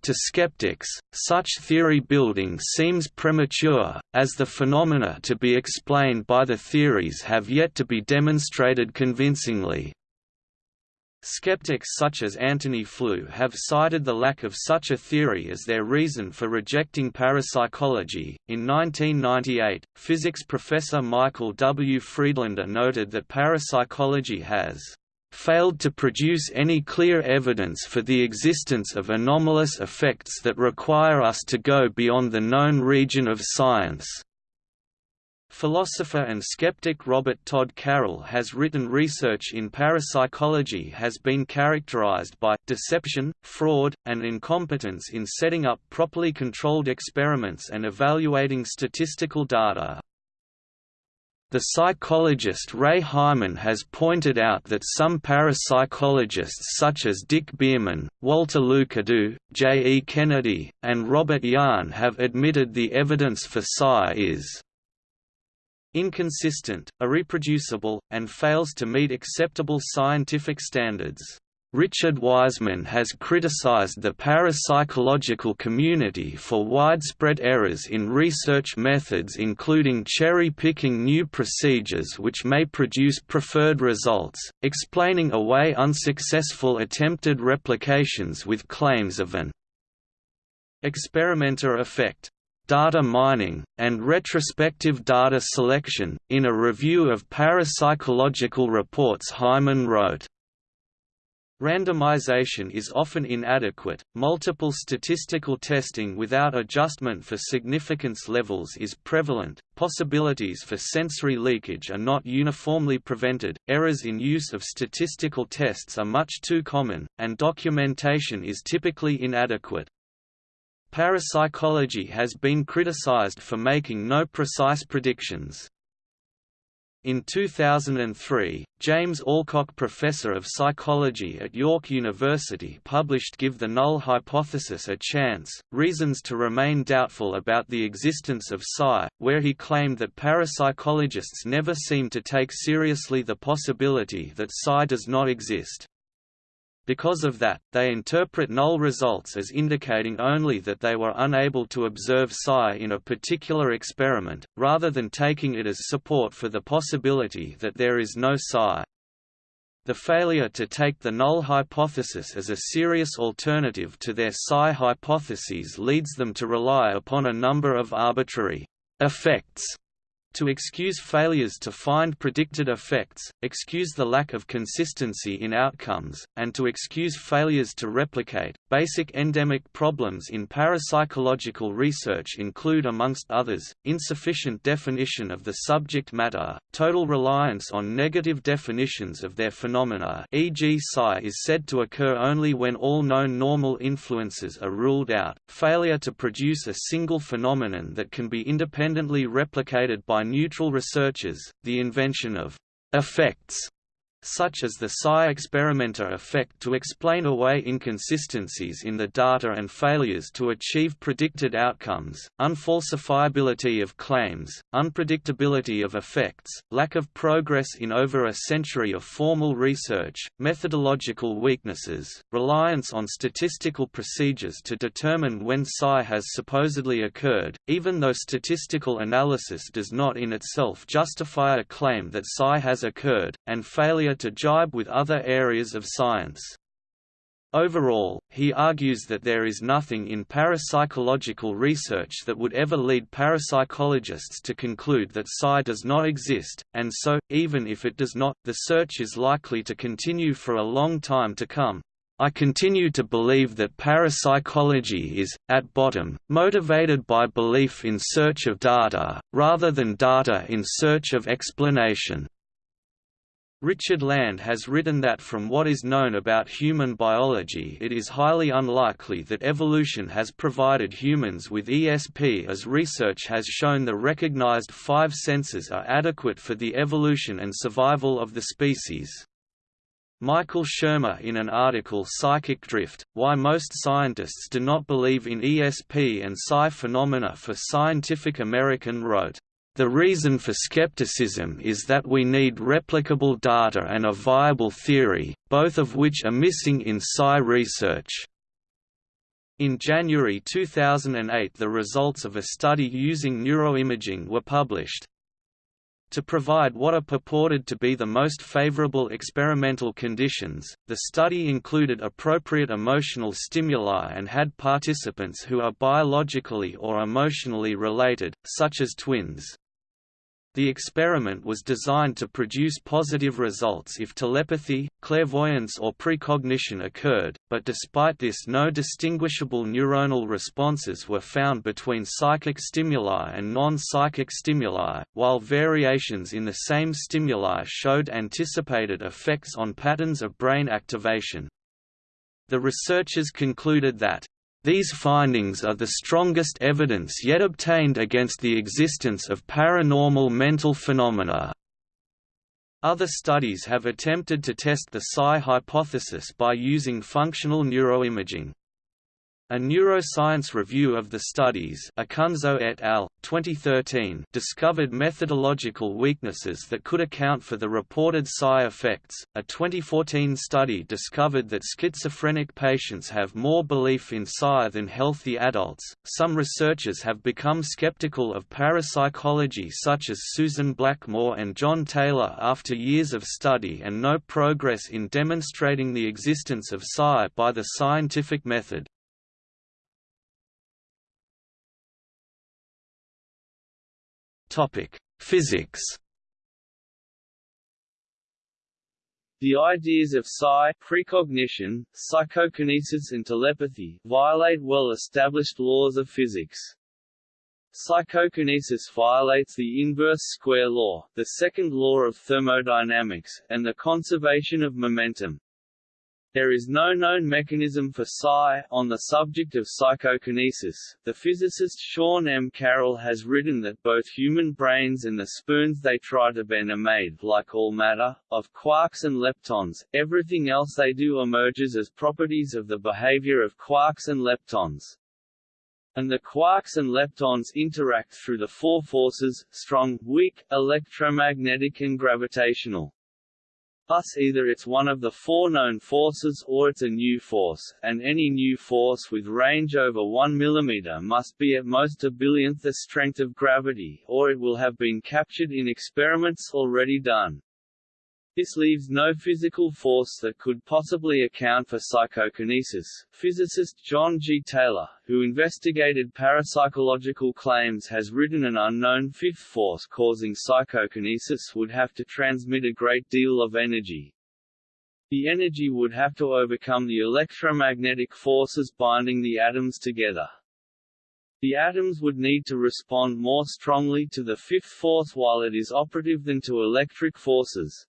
To skeptics, such theory building seems premature, as the phenomena to be explained by the theories have yet to be demonstrated convincingly. Skeptics such as Antony Flew have cited the lack of such a theory as their reason for rejecting parapsychology. In 1998, physics professor Michael W. Friedlander noted that parapsychology has failed to produce any clear evidence for the existence of anomalous effects that require us to go beyond the known region of science. Philosopher and skeptic Robert Todd Carroll has written research in parapsychology has been characterized by deception, fraud, and incompetence in setting up properly controlled experiments and evaluating statistical data. The psychologist Ray Hyman has pointed out that some parapsychologists such as Dick Bierman, Walter Lucadou, J. E. Kennedy, and Robert Jahn have admitted the evidence for psi is inconsistent, irreproducible, and fails to meet acceptable scientific standards. Richard Wiseman has criticized the parapsychological community for widespread errors in research methods including cherry-picking new procedures which may produce preferred results, explaining away unsuccessful attempted replications with claims of an experimenter effect data mining, and retrospective data selection. In a review of parapsychological reports, Hyman wrote, Randomization is often inadequate, multiple statistical testing without adjustment for significance levels is prevalent, possibilities for sensory leakage are not uniformly prevented, errors in use of statistical tests are much too common, and documentation is typically inadequate. Parapsychology has been criticized for making no precise predictions. In 2003, James Alcock Professor of Psychology at York University published Give the Null Hypothesis a Chance, Reasons to Remain Doubtful about the Existence of Psi, where he claimed that parapsychologists never seem to take seriously the possibility that Psi does not exist. Because of that, they interpret null results as indicating only that they were unable to observe psi in a particular experiment, rather than taking it as support for the possibility that there is no psi. The failure to take the null hypothesis as a serious alternative to their psi hypotheses leads them to rely upon a number of arbitrary effects to excuse failures to find predicted effects, excuse the lack of consistency in outcomes, and to excuse failures to replicate. Basic endemic problems in parapsychological research include amongst others, insufficient definition of the subject matter, total reliance on negative definitions of their phenomena e.g. psi is said to occur only when all known normal influences are ruled out, failure to produce a single phenomenon that can be independently replicated by neutral researchers, the invention of effects such as the psi experimenter effect to explain away inconsistencies in the data and failures to achieve predicted outcomes, unfalsifiability of claims, unpredictability of effects, lack of progress in over a century of formal research, methodological weaknesses, reliance on statistical procedures to determine when psi has supposedly occurred, even though statistical analysis does not in itself justify a claim that psi has occurred, and failure to jibe with other areas of science. Overall, he argues that there is nothing in parapsychological research that would ever lead parapsychologists to conclude that psi does not exist, and so, even if it does not, the search is likely to continue for a long time to come. I continue to believe that parapsychology is, at bottom, motivated by belief in search of data, rather than data in search of explanation. Richard Land has written that from what is known about human biology it is highly unlikely that evolution has provided humans with ESP as research has shown the recognized five senses are adequate for the evolution and survival of the species. Michael Shermer in an article Psychic Drift, Why Most Scientists Do Not Believe in ESP and Psi Phenomena for Scientific American wrote, the reason for skepticism is that we need replicable data and a viable theory, both of which are missing in psi research. In January 2008 the results of a study using neuroimaging were published. To provide what are purported to be the most favorable experimental conditions, the study included appropriate emotional stimuli and had participants who are biologically or emotionally related, such as twins. The experiment was designed to produce positive results if telepathy, clairvoyance or precognition occurred, but despite this no distinguishable neuronal responses were found between psychic stimuli and non-psychic stimuli, while variations in the same stimuli showed anticipated effects on patterns of brain activation. The researchers concluded that these findings are the strongest evidence yet obtained against the existence of paranormal mental phenomena. Other studies have attempted to test the psi hypothesis by using functional neuroimaging. A neuroscience review of the studies Acunzo et al., 2013 discovered methodological weaknesses that could account for the reported psi effects. A 2014 study discovered that schizophrenic patients have more belief in psi than healthy adults. Some researchers have become skeptical of parapsychology such as Susan Blackmore and John Taylor after years of study and no progress in demonstrating the existence of psi by the scientific method. Topic: Physics. The ideas of psi, precognition, psychokinesis and telepathy, violate well-established laws of physics. Psychokinesis violates the inverse square law, the second law of thermodynamics, and the conservation of momentum. There is no known mechanism for psi. On the subject of psychokinesis, the physicist Sean M. Carroll has written that both human brains and the spoons they try to bend are made, like all matter, of quarks and leptons. Everything else they do emerges as properties of the behavior of quarks and leptons. And the quarks and leptons interact through the four forces, strong, weak, electromagnetic and gravitational. Thus either it's one of the four known forces or it's a new force, and any new force with range over 1 mm must be at most a billionth the strength of gravity, or it will have been captured in experiments already done. This leaves no physical force that could possibly account for psychokinesis. Physicist John G. Taylor, who investigated parapsychological claims has written an unknown fifth force causing psychokinesis would have to transmit a great deal of energy. The energy would have to overcome the electromagnetic forces binding the atoms together. The atoms would need to respond more strongly to the fifth force while it is operative than to electric forces.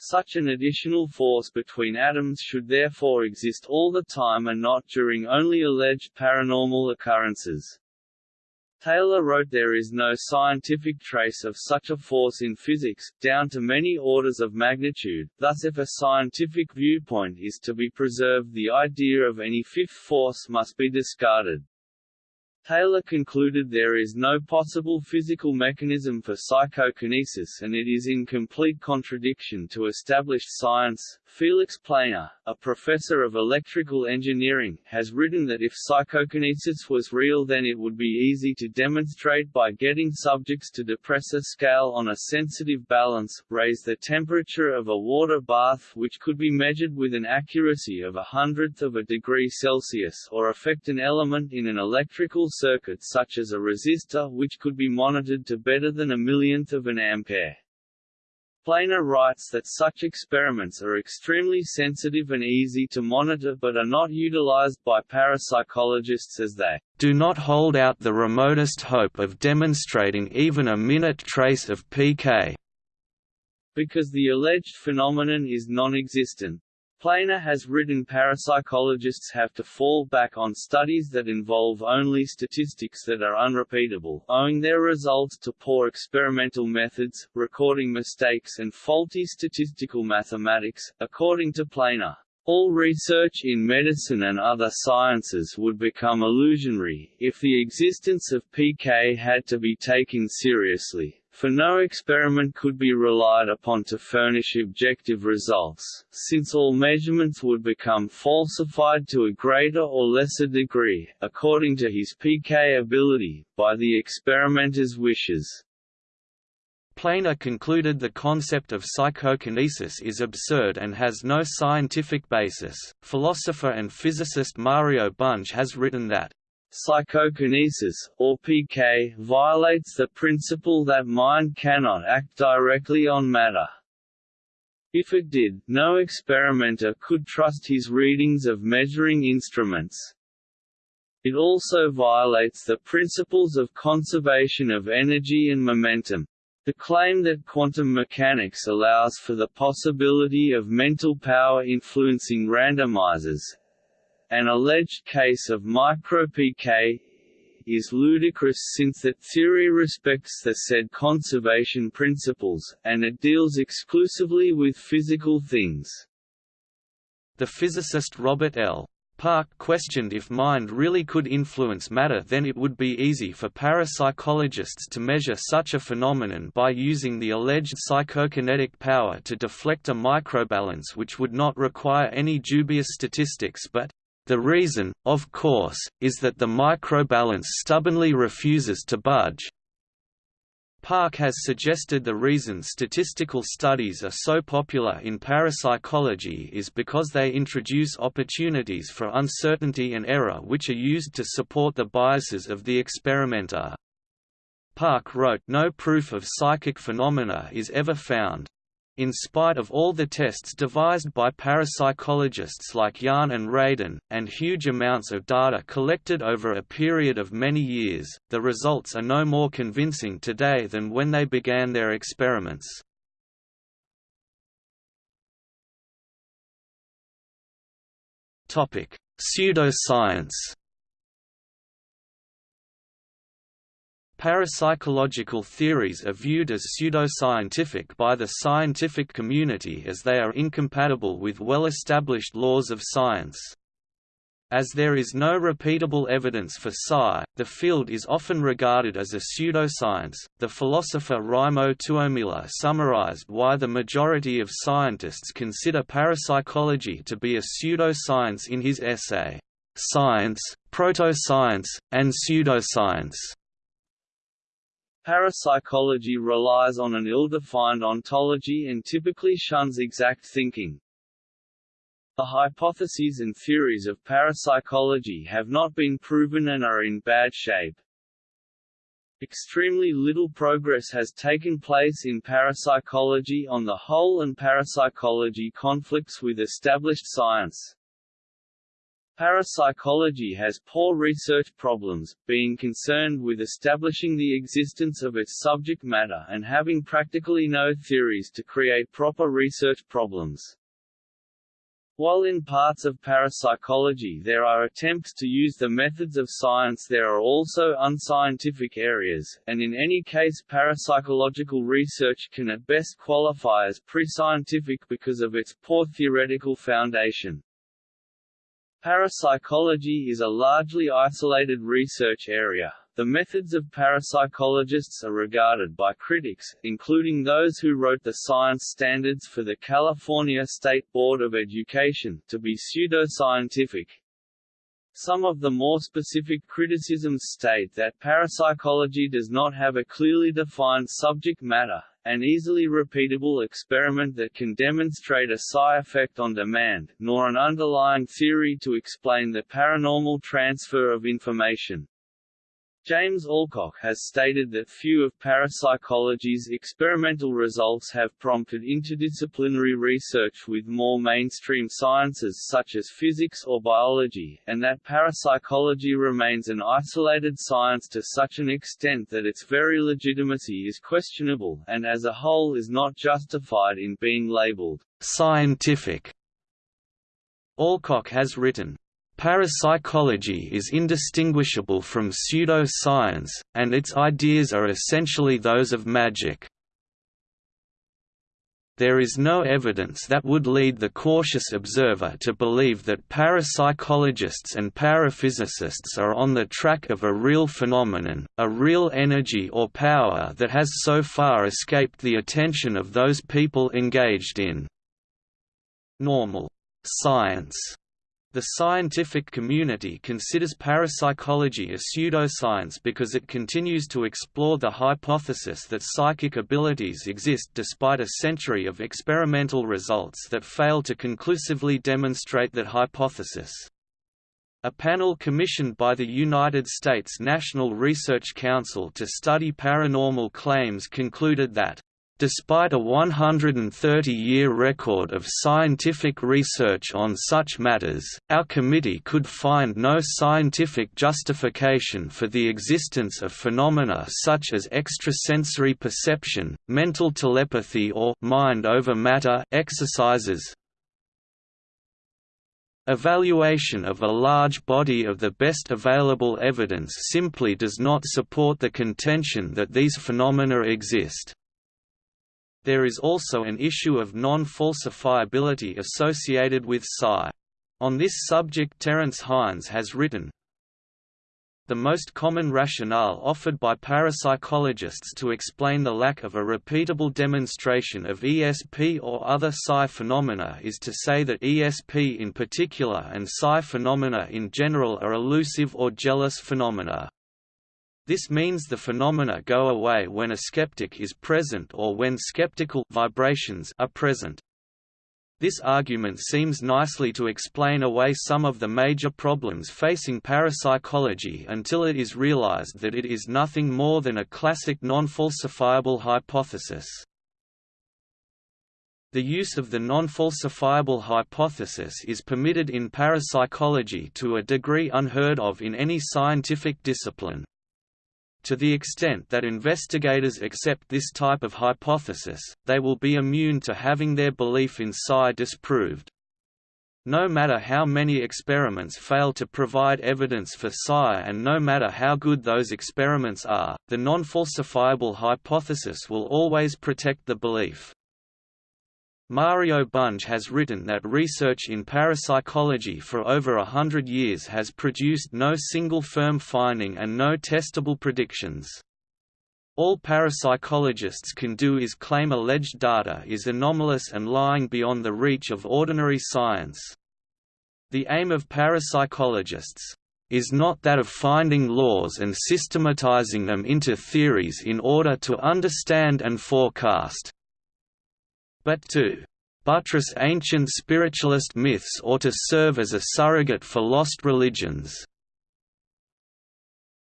Such an additional force between atoms should therefore exist all the time and not during only alleged paranormal occurrences. Taylor wrote there is no scientific trace of such a force in physics, down to many orders of magnitude, thus if a scientific viewpoint is to be preserved the idea of any fifth force must be discarded. Taylor concluded there is no possible physical mechanism for psychokinesis and it is in complete contradiction to established science. Felix Planer, a professor of electrical engineering, has written that if psychokinesis was real then it would be easy to demonstrate by getting subjects to depress a scale on a sensitive balance, raise the temperature of a water bath which could be measured with an accuracy of a hundredth of a degree Celsius or affect an element in an electrical circuit such as a resistor which could be monitored to better than a millionth of an ampere. Planer writes that such experiments are extremely sensitive and easy to monitor but are not utilized by parapsychologists as they do not hold out the remotest hope of demonstrating even a minute trace of pK because the alleged phenomenon is non-existent. Planer has written parapsychologists have to fall back on studies that involve only statistics that are unrepeatable, owing their results to poor experimental methods, recording mistakes and faulty statistical mathematics. According to Planer, all research in medicine and other sciences would become illusionary, if the existence of PK had to be taken seriously for no experiment could be relied upon to furnish objective results, since all measurements would become falsified to a greater or lesser degree, according to his PK ability, by the experimenter's wishes. Planer concluded the concept of psychokinesis is absurd and has no scientific basis. Philosopher and physicist Mario Bunge has written that Psychokinesis, or PK, violates the principle that mind cannot act directly on matter. If it did, no experimenter could trust his readings of measuring instruments. It also violates the principles of conservation of energy and momentum. The claim that quantum mechanics allows for the possibility of mental power influencing randomizers, an alleged case of micro-PK is ludicrous since that theory respects the said conservation principles, and it deals exclusively with physical things. The physicist Robert L. Park questioned if mind really could influence matter then it would be easy for parapsychologists to measure such a phenomenon by using the alleged psychokinetic power to deflect a microbalance which would not require any dubious statistics but, the reason, of course, is that the microbalance stubbornly refuses to budge. Park has suggested the reason statistical studies are so popular in parapsychology is because they introduce opportunities for uncertainty and error which are used to support the biases of the experimenter. Park wrote no proof of psychic phenomena is ever found. In spite of all the tests devised by parapsychologists like Jahn and Radin, and huge amounts of data collected over a period of many years, the results are no more convincing today than when they began their experiments. Pseudoscience Parapsychological theories are viewed as pseudoscientific by the scientific community as they are incompatible with well-established laws of science. As there is no repeatable evidence for psi, the field is often regarded as a pseudoscience. The philosopher Raimo Tuomela summarized why the majority of scientists consider parapsychology to be a pseudoscience in his essay, Science, Proto-Science, and Pseudoscience. Parapsychology relies on an ill-defined ontology and typically shuns exact thinking. The hypotheses and theories of parapsychology have not been proven and are in bad shape. Extremely little progress has taken place in parapsychology on the whole and parapsychology conflicts with established science. Parapsychology has poor research problems, being concerned with establishing the existence of its subject matter and having practically no theories to create proper research problems. While in parts of parapsychology there are attempts to use the methods of science there are also unscientific areas, and in any case parapsychological research can at best qualify as pre-scientific because of its poor theoretical foundation. Parapsychology is a largely isolated research area. The methods of parapsychologists are regarded by critics, including those who wrote the science standards for the California State Board of Education, to be pseudoscientific. Some of the more specific criticisms state that parapsychology does not have a clearly defined subject matter, an easily repeatable experiment that can demonstrate a psi effect on demand, nor an underlying theory to explain the paranormal transfer of information. James Alcock has stated that few of parapsychology's experimental results have prompted interdisciplinary research with more mainstream sciences such as physics or biology, and that parapsychology remains an isolated science to such an extent that its very legitimacy is questionable, and as a whole is not justified in being labeled scientific. Alcock has written, Parapsychology is indistinguishable from pseudo-science, and its ideas are essentially those of magic. There is no evidence that would lead the cautious observer to believe that parapsychologists and paraphysicists are on the track of a real phenomenon, a real energy or power that has so far escaped the attention of those people engaged in normal science. The scientific community considers parapsychology a pseudoscience because it continues to explore the hypothesis that psychic abilities exist despite a century of experimental results that fail to conclusively demonstrate that hypothesis. A panel commissioned by the United States National Research Council to study paranormal claims concluded that Despite a 130-year record of scientific research on such matters, our committee could find no scientific justification for the existence of phenomena such as extrasensory perception, mental telepathy or mind over matter exercises. Evaluation of a large body of the best available evidence simply does not support the contention that these phenomena exist. There is also an issue of non-falsifiability associated with psi. On this subject Terence Hines has written, the most common rationale offered by parapsychologists to explain the lack of a repeatable demonstration of ESP or other psi phenomena is to say that ESP in particular and psi phenomena in general are elusive or jealous phenomena. This means the phenomena go away when a skeptic is present or when skeptical vibrations are present. This argument seems nicely to explain away some of the major problems facing parapsychology until it is realized that it is nothing more than a classic non-falsifiable hypothesis. The use of the non-falsifiable hypothesis is permitted in parapsychology to a degree unheard of in any scientific discipline. To the extent that investigators accept this type of hypothesis, they will be immune to having their belief in psi disproved. No matter how many experiments fail to provide evidence for psi and no matter how good those experiments are, the non-falsifiable hypothesis will always protect the belief. Mario Bunge has written that research in parapsychology for over a hundred years has produced no single firm finding and no testable predictions. All parapsychologists can do is claim alleged data is anomalous and lying beyond the reach of ordinary science. The aim of parapsychologists is not that of finding laws and systematizing them into theories in order to understand and forecast, but to buttress ancient spiritualist myths or to serve as a surrogate for lost religions.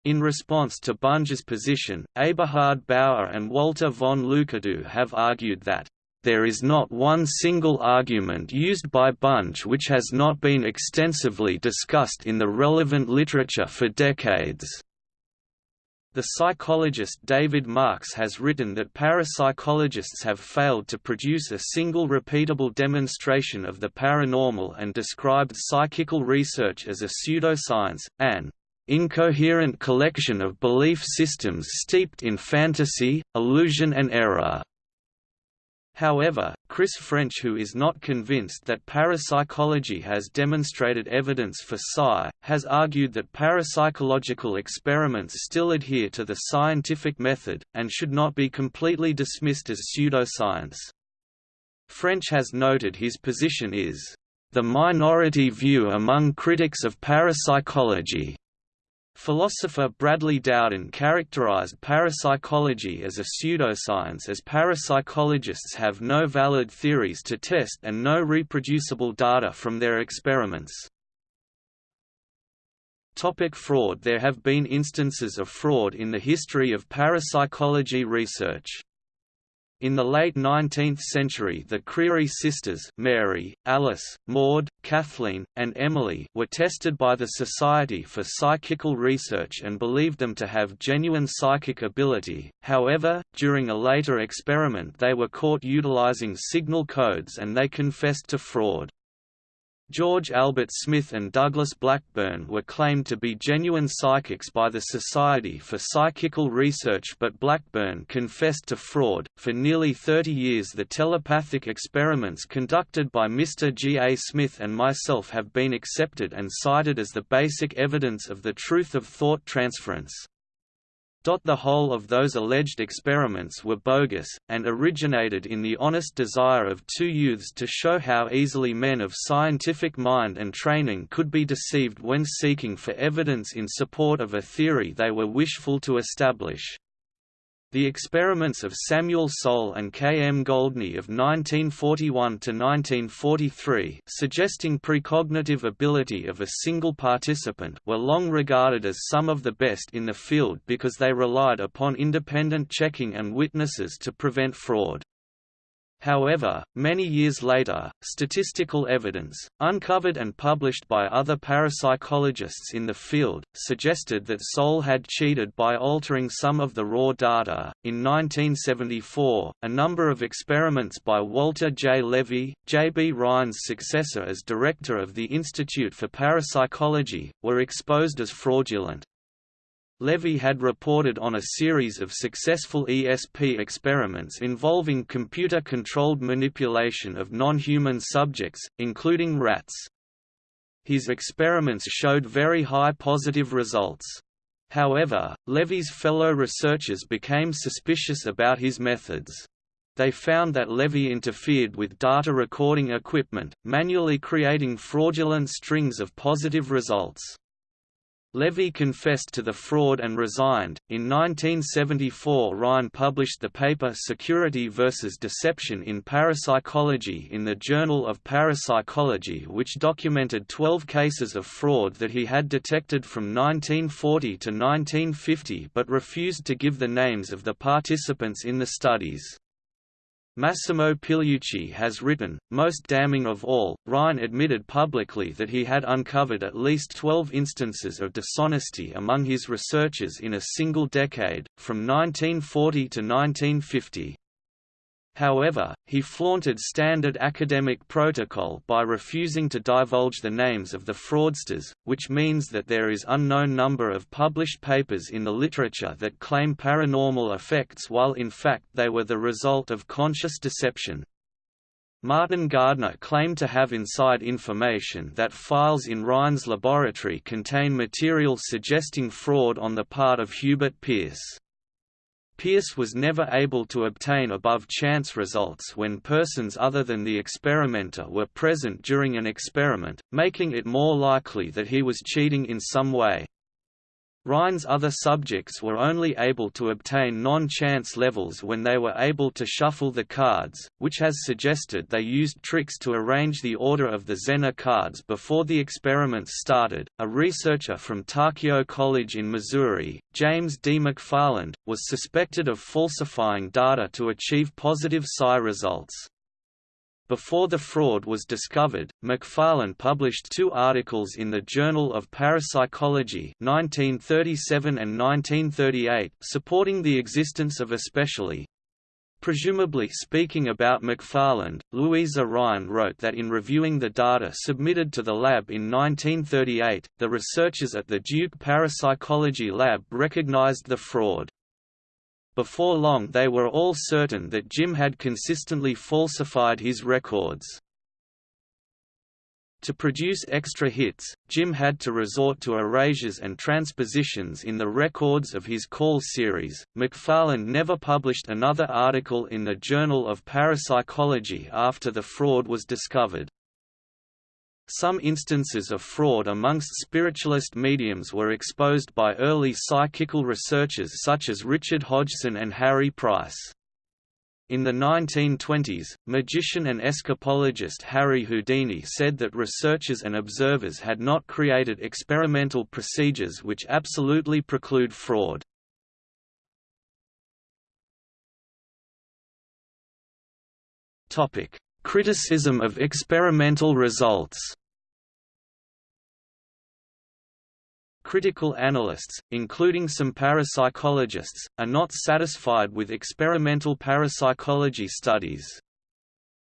In response to Bunge's position, Eberhard Bauer and Walter von Lucadou have argued that there is not one single argument used by Bunge which has not been extensively discussed in the relevant literature for decades. The psychologist David Marks has written that parapsychologists have failed to produce a single repeatable demonstration of the paranormal and described psychical research as a pseudoscience, an incoherent collection of belief systems steeped in fantasy, illusion and error. However, Chris French who is not convinced that parapsychology has demonstrated evidence for psi, has argued that parapsychological experiments still adhere to the scientific method, and should not be completely dismissed as pseudoscience. French has noted his position is, "...the minority view among critics of parapsychology." Philosopher Bradley Dowden characterized parapsychology as a pseudoscience as parapsychologists have no valid theories to test and no reproducible data from their experiments. Topic fraud There have been instances of fraud in the history of parapsychology research. In the late 19th century the Creery sisters Mary, Alice, Maud, Kathleen, and Emily were tested by the Society for Psychical Research and believed them to have genuine psychic ability, however, during a later experiment they were caught utilizing signal codes and they confessed to fraud. George Albert Smith and Douglas Blackburn were claimed to be genuine psychics by the Society for Psychical Research, but Blackburn confessed to fraud. For nearly 30 years, the telepathic experiments conducted by Mr. G. A. Smith and myself have been accepted and cited as the basic evidence of the truth of thought transference. The whole of those alleged experiments were bogus, and originated in the honest desire of two youths to show how easily men of scientific mind and training could be deceived when seeking for evidence in support of a theory they were wishful to establish. The experiments of Samuel Soal and K. M. Goldney of 1941–1943 suggesting precognitive ability of a single participant were long regarded as some of the best in the field because they relied upon independent checking and witnesses to prevent fraud. However, many years later, statistical evidence, uncovered and published by other parapsychologists in the field, suggested that Soal had cheated by altering some of the raw data. In 1974, a number of experiments by Walter J. Levy, J. B. Rhine's successor as director of the Institute for Parapsychology, were exposed as fraudulent. Levy had reported on a series of successful ESP experiments involving computer-controlled manipulation of non-human subjects, including rats. His experiments showed very high positive results. However, Levy's fellow researchers became suspicious about his methods. They found that Levy interfered with data recording equipment, manually creating fraudulent strings of positive results. Levy confessed to the fraud and resigned. In 1974, Rhine published the paper Security versus Deception in Parapsychology in the Journal of Parapsychology, which documented 12 cases of fraud that he had detected from 1940 to 1950 but refused to give the names of the participants in the studies. Massimo Pigliucci has written, most damning of all, Rhine admitted publicly that he had uncovered at least 12 instances of dishonesty among his researchers in a single decade, from 1940 to 1950. However, he flaunted standard academic protocol by refusing to divulge the names of the fraudsters, which means that there is unknown number of published papers in the literature that claim paranormal effects while in fact they were the result of conscious deception. Martin Gardner claimed to have inside information that files in Rhine's laboratory contain material suggesting fraud on the part of Hubert Pearce. Pearce was never able to obtain above chance results when persons other than the experimenter were present during an experiment, making it more likely that he was cheating in some way. Rhine's other subjects were only able to obtain non-chance levels when they were able to shuffle the cards, which has suggested they used tricks to arrange the order of the Zener cards before the experiments started. A researcher from Tarkio College in Missouri, James D. McFarland, was suspected of falsifying data to achieve positive psi results. Before the fraud was discovered, McFarland published two articles in the Journal of Parapsychology 1937 and 1938 supporting the existence of especially Presumably speaking about McFarland, Louisa Rhine wrote that in reviewing the data submitted to the lab in 1938, the researchers at the Duke Parapsychology Lab recognized the fraud. Before long they were all certain that Jim had consistently falsified his records. To produce extra hits, Jim had to resort to erasures and transpositions in the records of his call series. McFarland never published another article in the Journal of Parapsychology after the fraud was discovered. Some instances of fraud amongst spiritualist mediums were exposed by early psychical researchers such as Richard Hodgson and Harry Price. In the 1920s, magician and escapologist Harry Houdini said that researchers and observers had not created experimental procedures which absolutely preclude fraud. Criticism of experimental results Critical analysts, including some parapsychologists, are not satisfied with experimental parapsychology studies.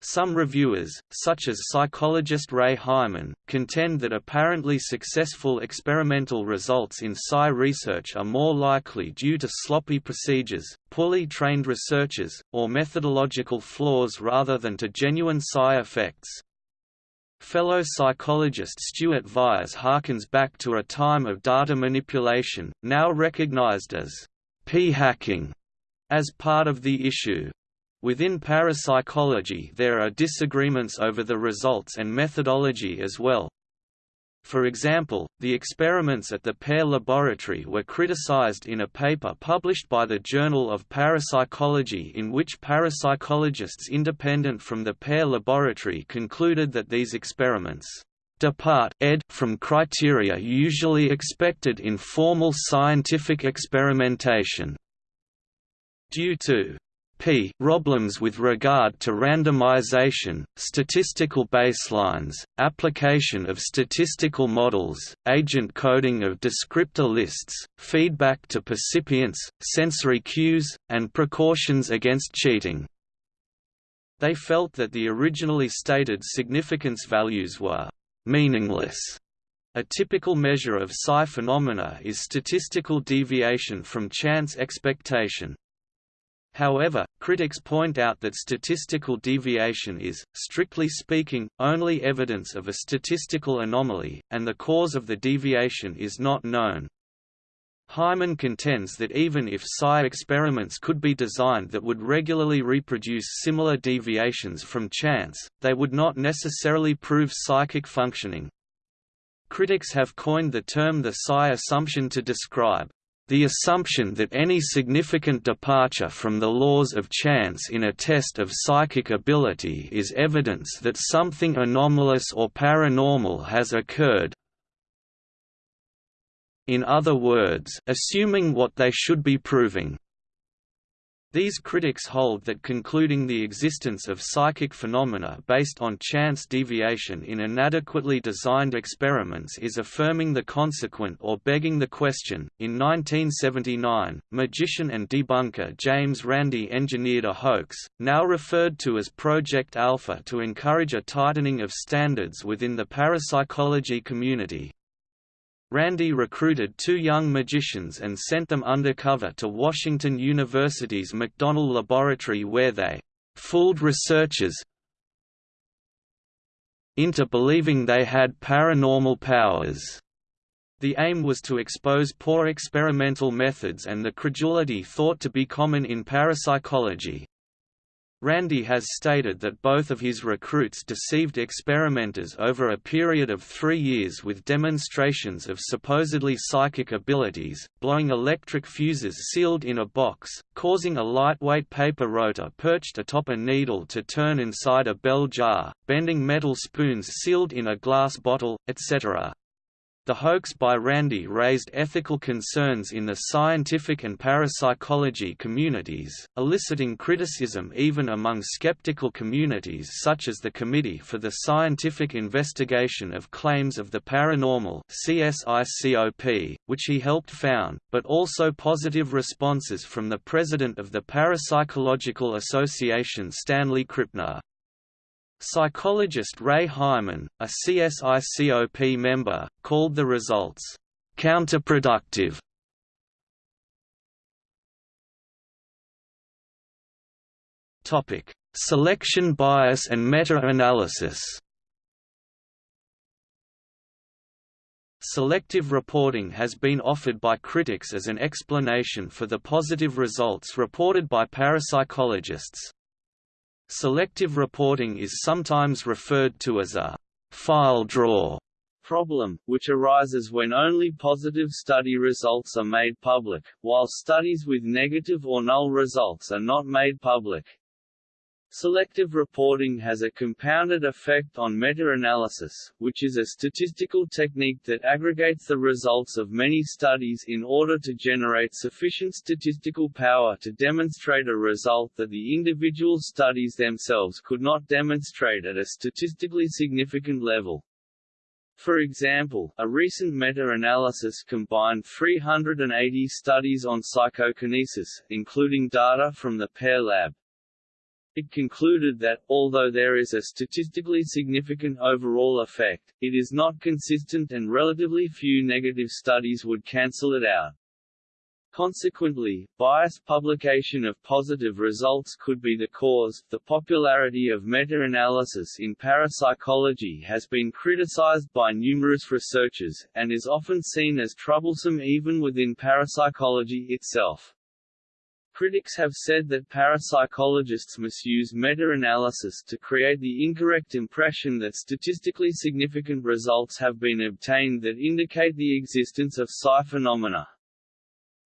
Some reviewers, such as psychologist Ray Hyman, contend that apparently successful experimental results in psi research are more likely due to sloppy procedures, poorly trained researchers, or methodological flaws rather than to genuine psi effects. Fellow psychologist Stuart Vyse harkens back to a time of data manipulation, now recognized as p-hacking, as part of the issue. Within parapsychology there are disagreements over the results and methodology as well. For example, the experiments at the PEAR Laboratory were criticized in a paper published by the Journal of Parapsychology in which parapsychologists independent from the PEAR Laboratory concluded that these experiments depart ed from criteria usually expected in formal scientific experimentation due to p problems with regard to randomization, statistical baselines, application of statistical models, agent coding of descriptor lists, feedback to percipients, sensory cues, and precautions against cheating. They felt that the originally stated significance values were meaningless. A typical measure of psi phenomena is statistical deviation from chance expectation. However, critics point out that statistical deviation is, strictly speaking, only evidence of a statistical anomaly, and the cause of the deviation is not known. Hyman contends that even if psi experiments could be designed that would regularly reproduce similar deviations from chance, they would not necessarily prove psychic functioning. Critics have coined the term the psi assumption to describe the assumption that any significant departure from the laws of chance in a test of psychic ability is evidence that something anomalous or paranormal has occurred in other words assuming what they should be proving. These critics hold that concluding the existence of psychic phenomena based on chance deviation in inadequately designed experiments is affirming the consequent or begging the question. In 1979, magician and debunker James Randi engineered a hoax, now referred to as Project Alpha, to encourage a tightening of standards within the parapsychology community. Randi recruited two young magicians and sent them undercover to Washington University's McDonnell Laboratory where they «fooled researchers into believing they had paranormal powers». The aim was to expose poor experimental methods and the credulity thought to be common in parapsychology. Randi has stated that both of his recruits deceived experimenters over a period of three years with demonstrations of supposedly psychic abilities, blowing electric fuses sealed in a box, causing a lightweight paper rotor perched atop a needle to turn inside a bell jar, bending metal spoons sealed in a glass bottle, etc. The hoax by Randi raised ethical concerns in the scientific and parapsychology communities, eliciting criticism even among skeptical communities such as the Committee for the Scientific Investigation of Claims of the Paranormal CSICOP, which he helped found, but also positive responses from the president of the Parapsychological Association Stanley Krippner. Psychologist Ray Hyman, a CSICOP member, called the results counterproductive. Selection bias and meta-analysis. Selective reporting has been offered by critics as an explanation for the positive results reported by parapsychologists. Selective reporting is sometimes referred to as a file drawer problem, which arises when only positive study results are made public, while studies with negative or null results are not made public. Selective reporting has a compounded effect on meta-analysis, which is a statistical technique that aggregates the results of many studies in order to generate sufficient statistical power to demonstrate a result that the individual studies themselves could not demonstrate at a statistically significant level. For example, a recent meta-analysis combined 380 studies on psychokinesis, including data from the PEAR Lab, it concluded that, although there is a statistically significant overall effect, it is not consistent and relatively few negative studies would cancel it out. Consequently, biased publication of positive results could be the cause. The popularity of meta-analysis in parapsychology has been criticized by numerous researchers, and is often seen as troublesome even within parapsychology itself. Critics have said that parapsychologists misuse meta-analysis to create the incorrect impression that statistically significant results have been obtained that indicate the existence of psi phenomena.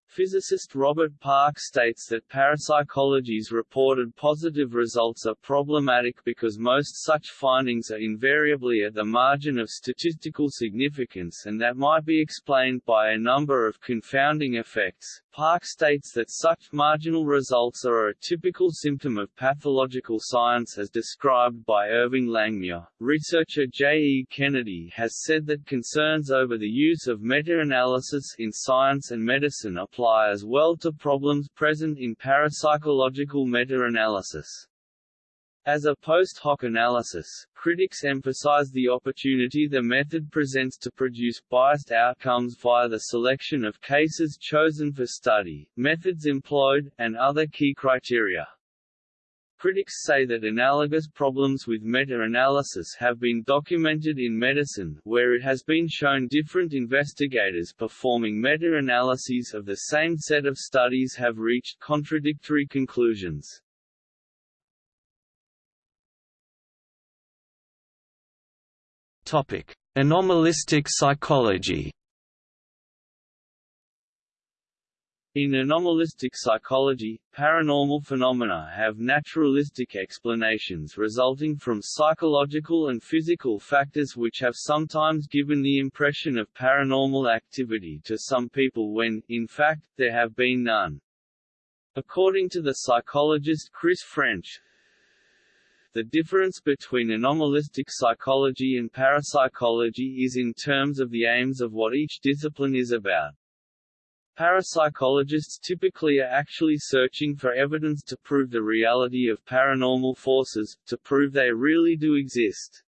Physicist Robert Park states that parapsychology's reported positive results are problematic because most such findings are invariably at the margin of statistical significance and that might be explained by a number of confounding effects. Park states that such marginal results are a typical symptom of pathological science as described by Irving Langmuir. Researcher J. E. Kennedy has said that concerns over the use of meta-analysis in science and medicine apply as well to problems present in parapsychological meta-analysis. As a post hoc analysis, critics emphasize the opportunity the method presents to produce biased outcomes via the selection of cases chosen for study, methods employed, and other key criteria. Critics say that analogous problems with meta-analysis have been documented in medicine, where it has been shown different investigators performing meta-analyses of the same set of studies have reached contradictory conclusions. Topic: Anomalistic psychology. In anomalistic psychology, paranormal phenomena have naturalistic explanations resulting from psychological and physical factors which have sometimes given the impression of paranormal activity to some people when, in fact, there have been none. According to the psychologist Chris French, the difference between anomalistic psychology and parapsychology is in terms of the aims of what each discipline is about. Parapsychologists typically are actually searching for evidence to prove the reality of paranormal forces, to prove they really do exist.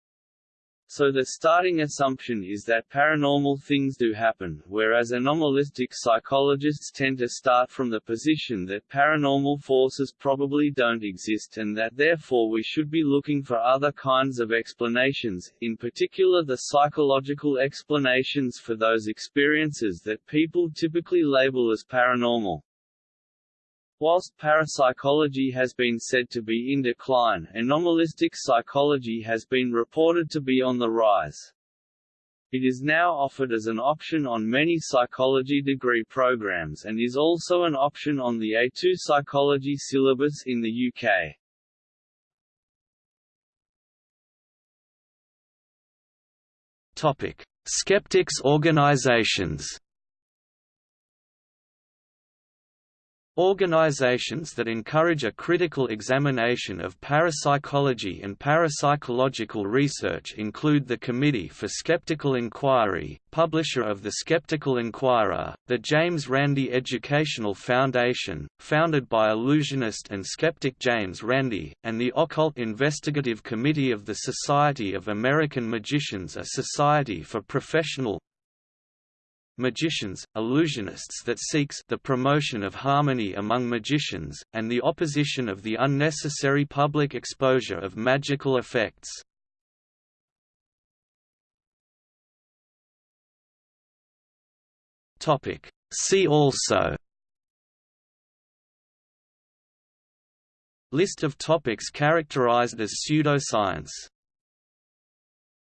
So the starting assumption is that paranormal things do happen, whereas anomalistic psychologists tend to start from the position that paranormal forces probably don't exist and that therefore we should be looking for other kinds of explanations, in particular the psychological explanations for those experiences that people typically label as paranormal. Whilst parapsychology has been said to be in decline, anomalistic psychology has been reported to be on the rise. It is now offered as an option on many psychology degree programs and is also an option on the A2 psychology syllabus in the UK. Topic: Skeptics organizations. Organizations that encourage a critical examination of parapsychology and parapsychological research include the Committee for Skeptical Inquiry, publisher of The Skeptical Inquirer, the James Randi Educational Foundation, founded by illusionist and skeptic James Randi, and the Occult Investigative Committee of the Society of American Magicians a society for professional, magicians, illusionists that seeks the promotion of harmony among magicians, and the opposition of the unnecessary public exposure of magical effects. See also List of topics characterized as pseudoscience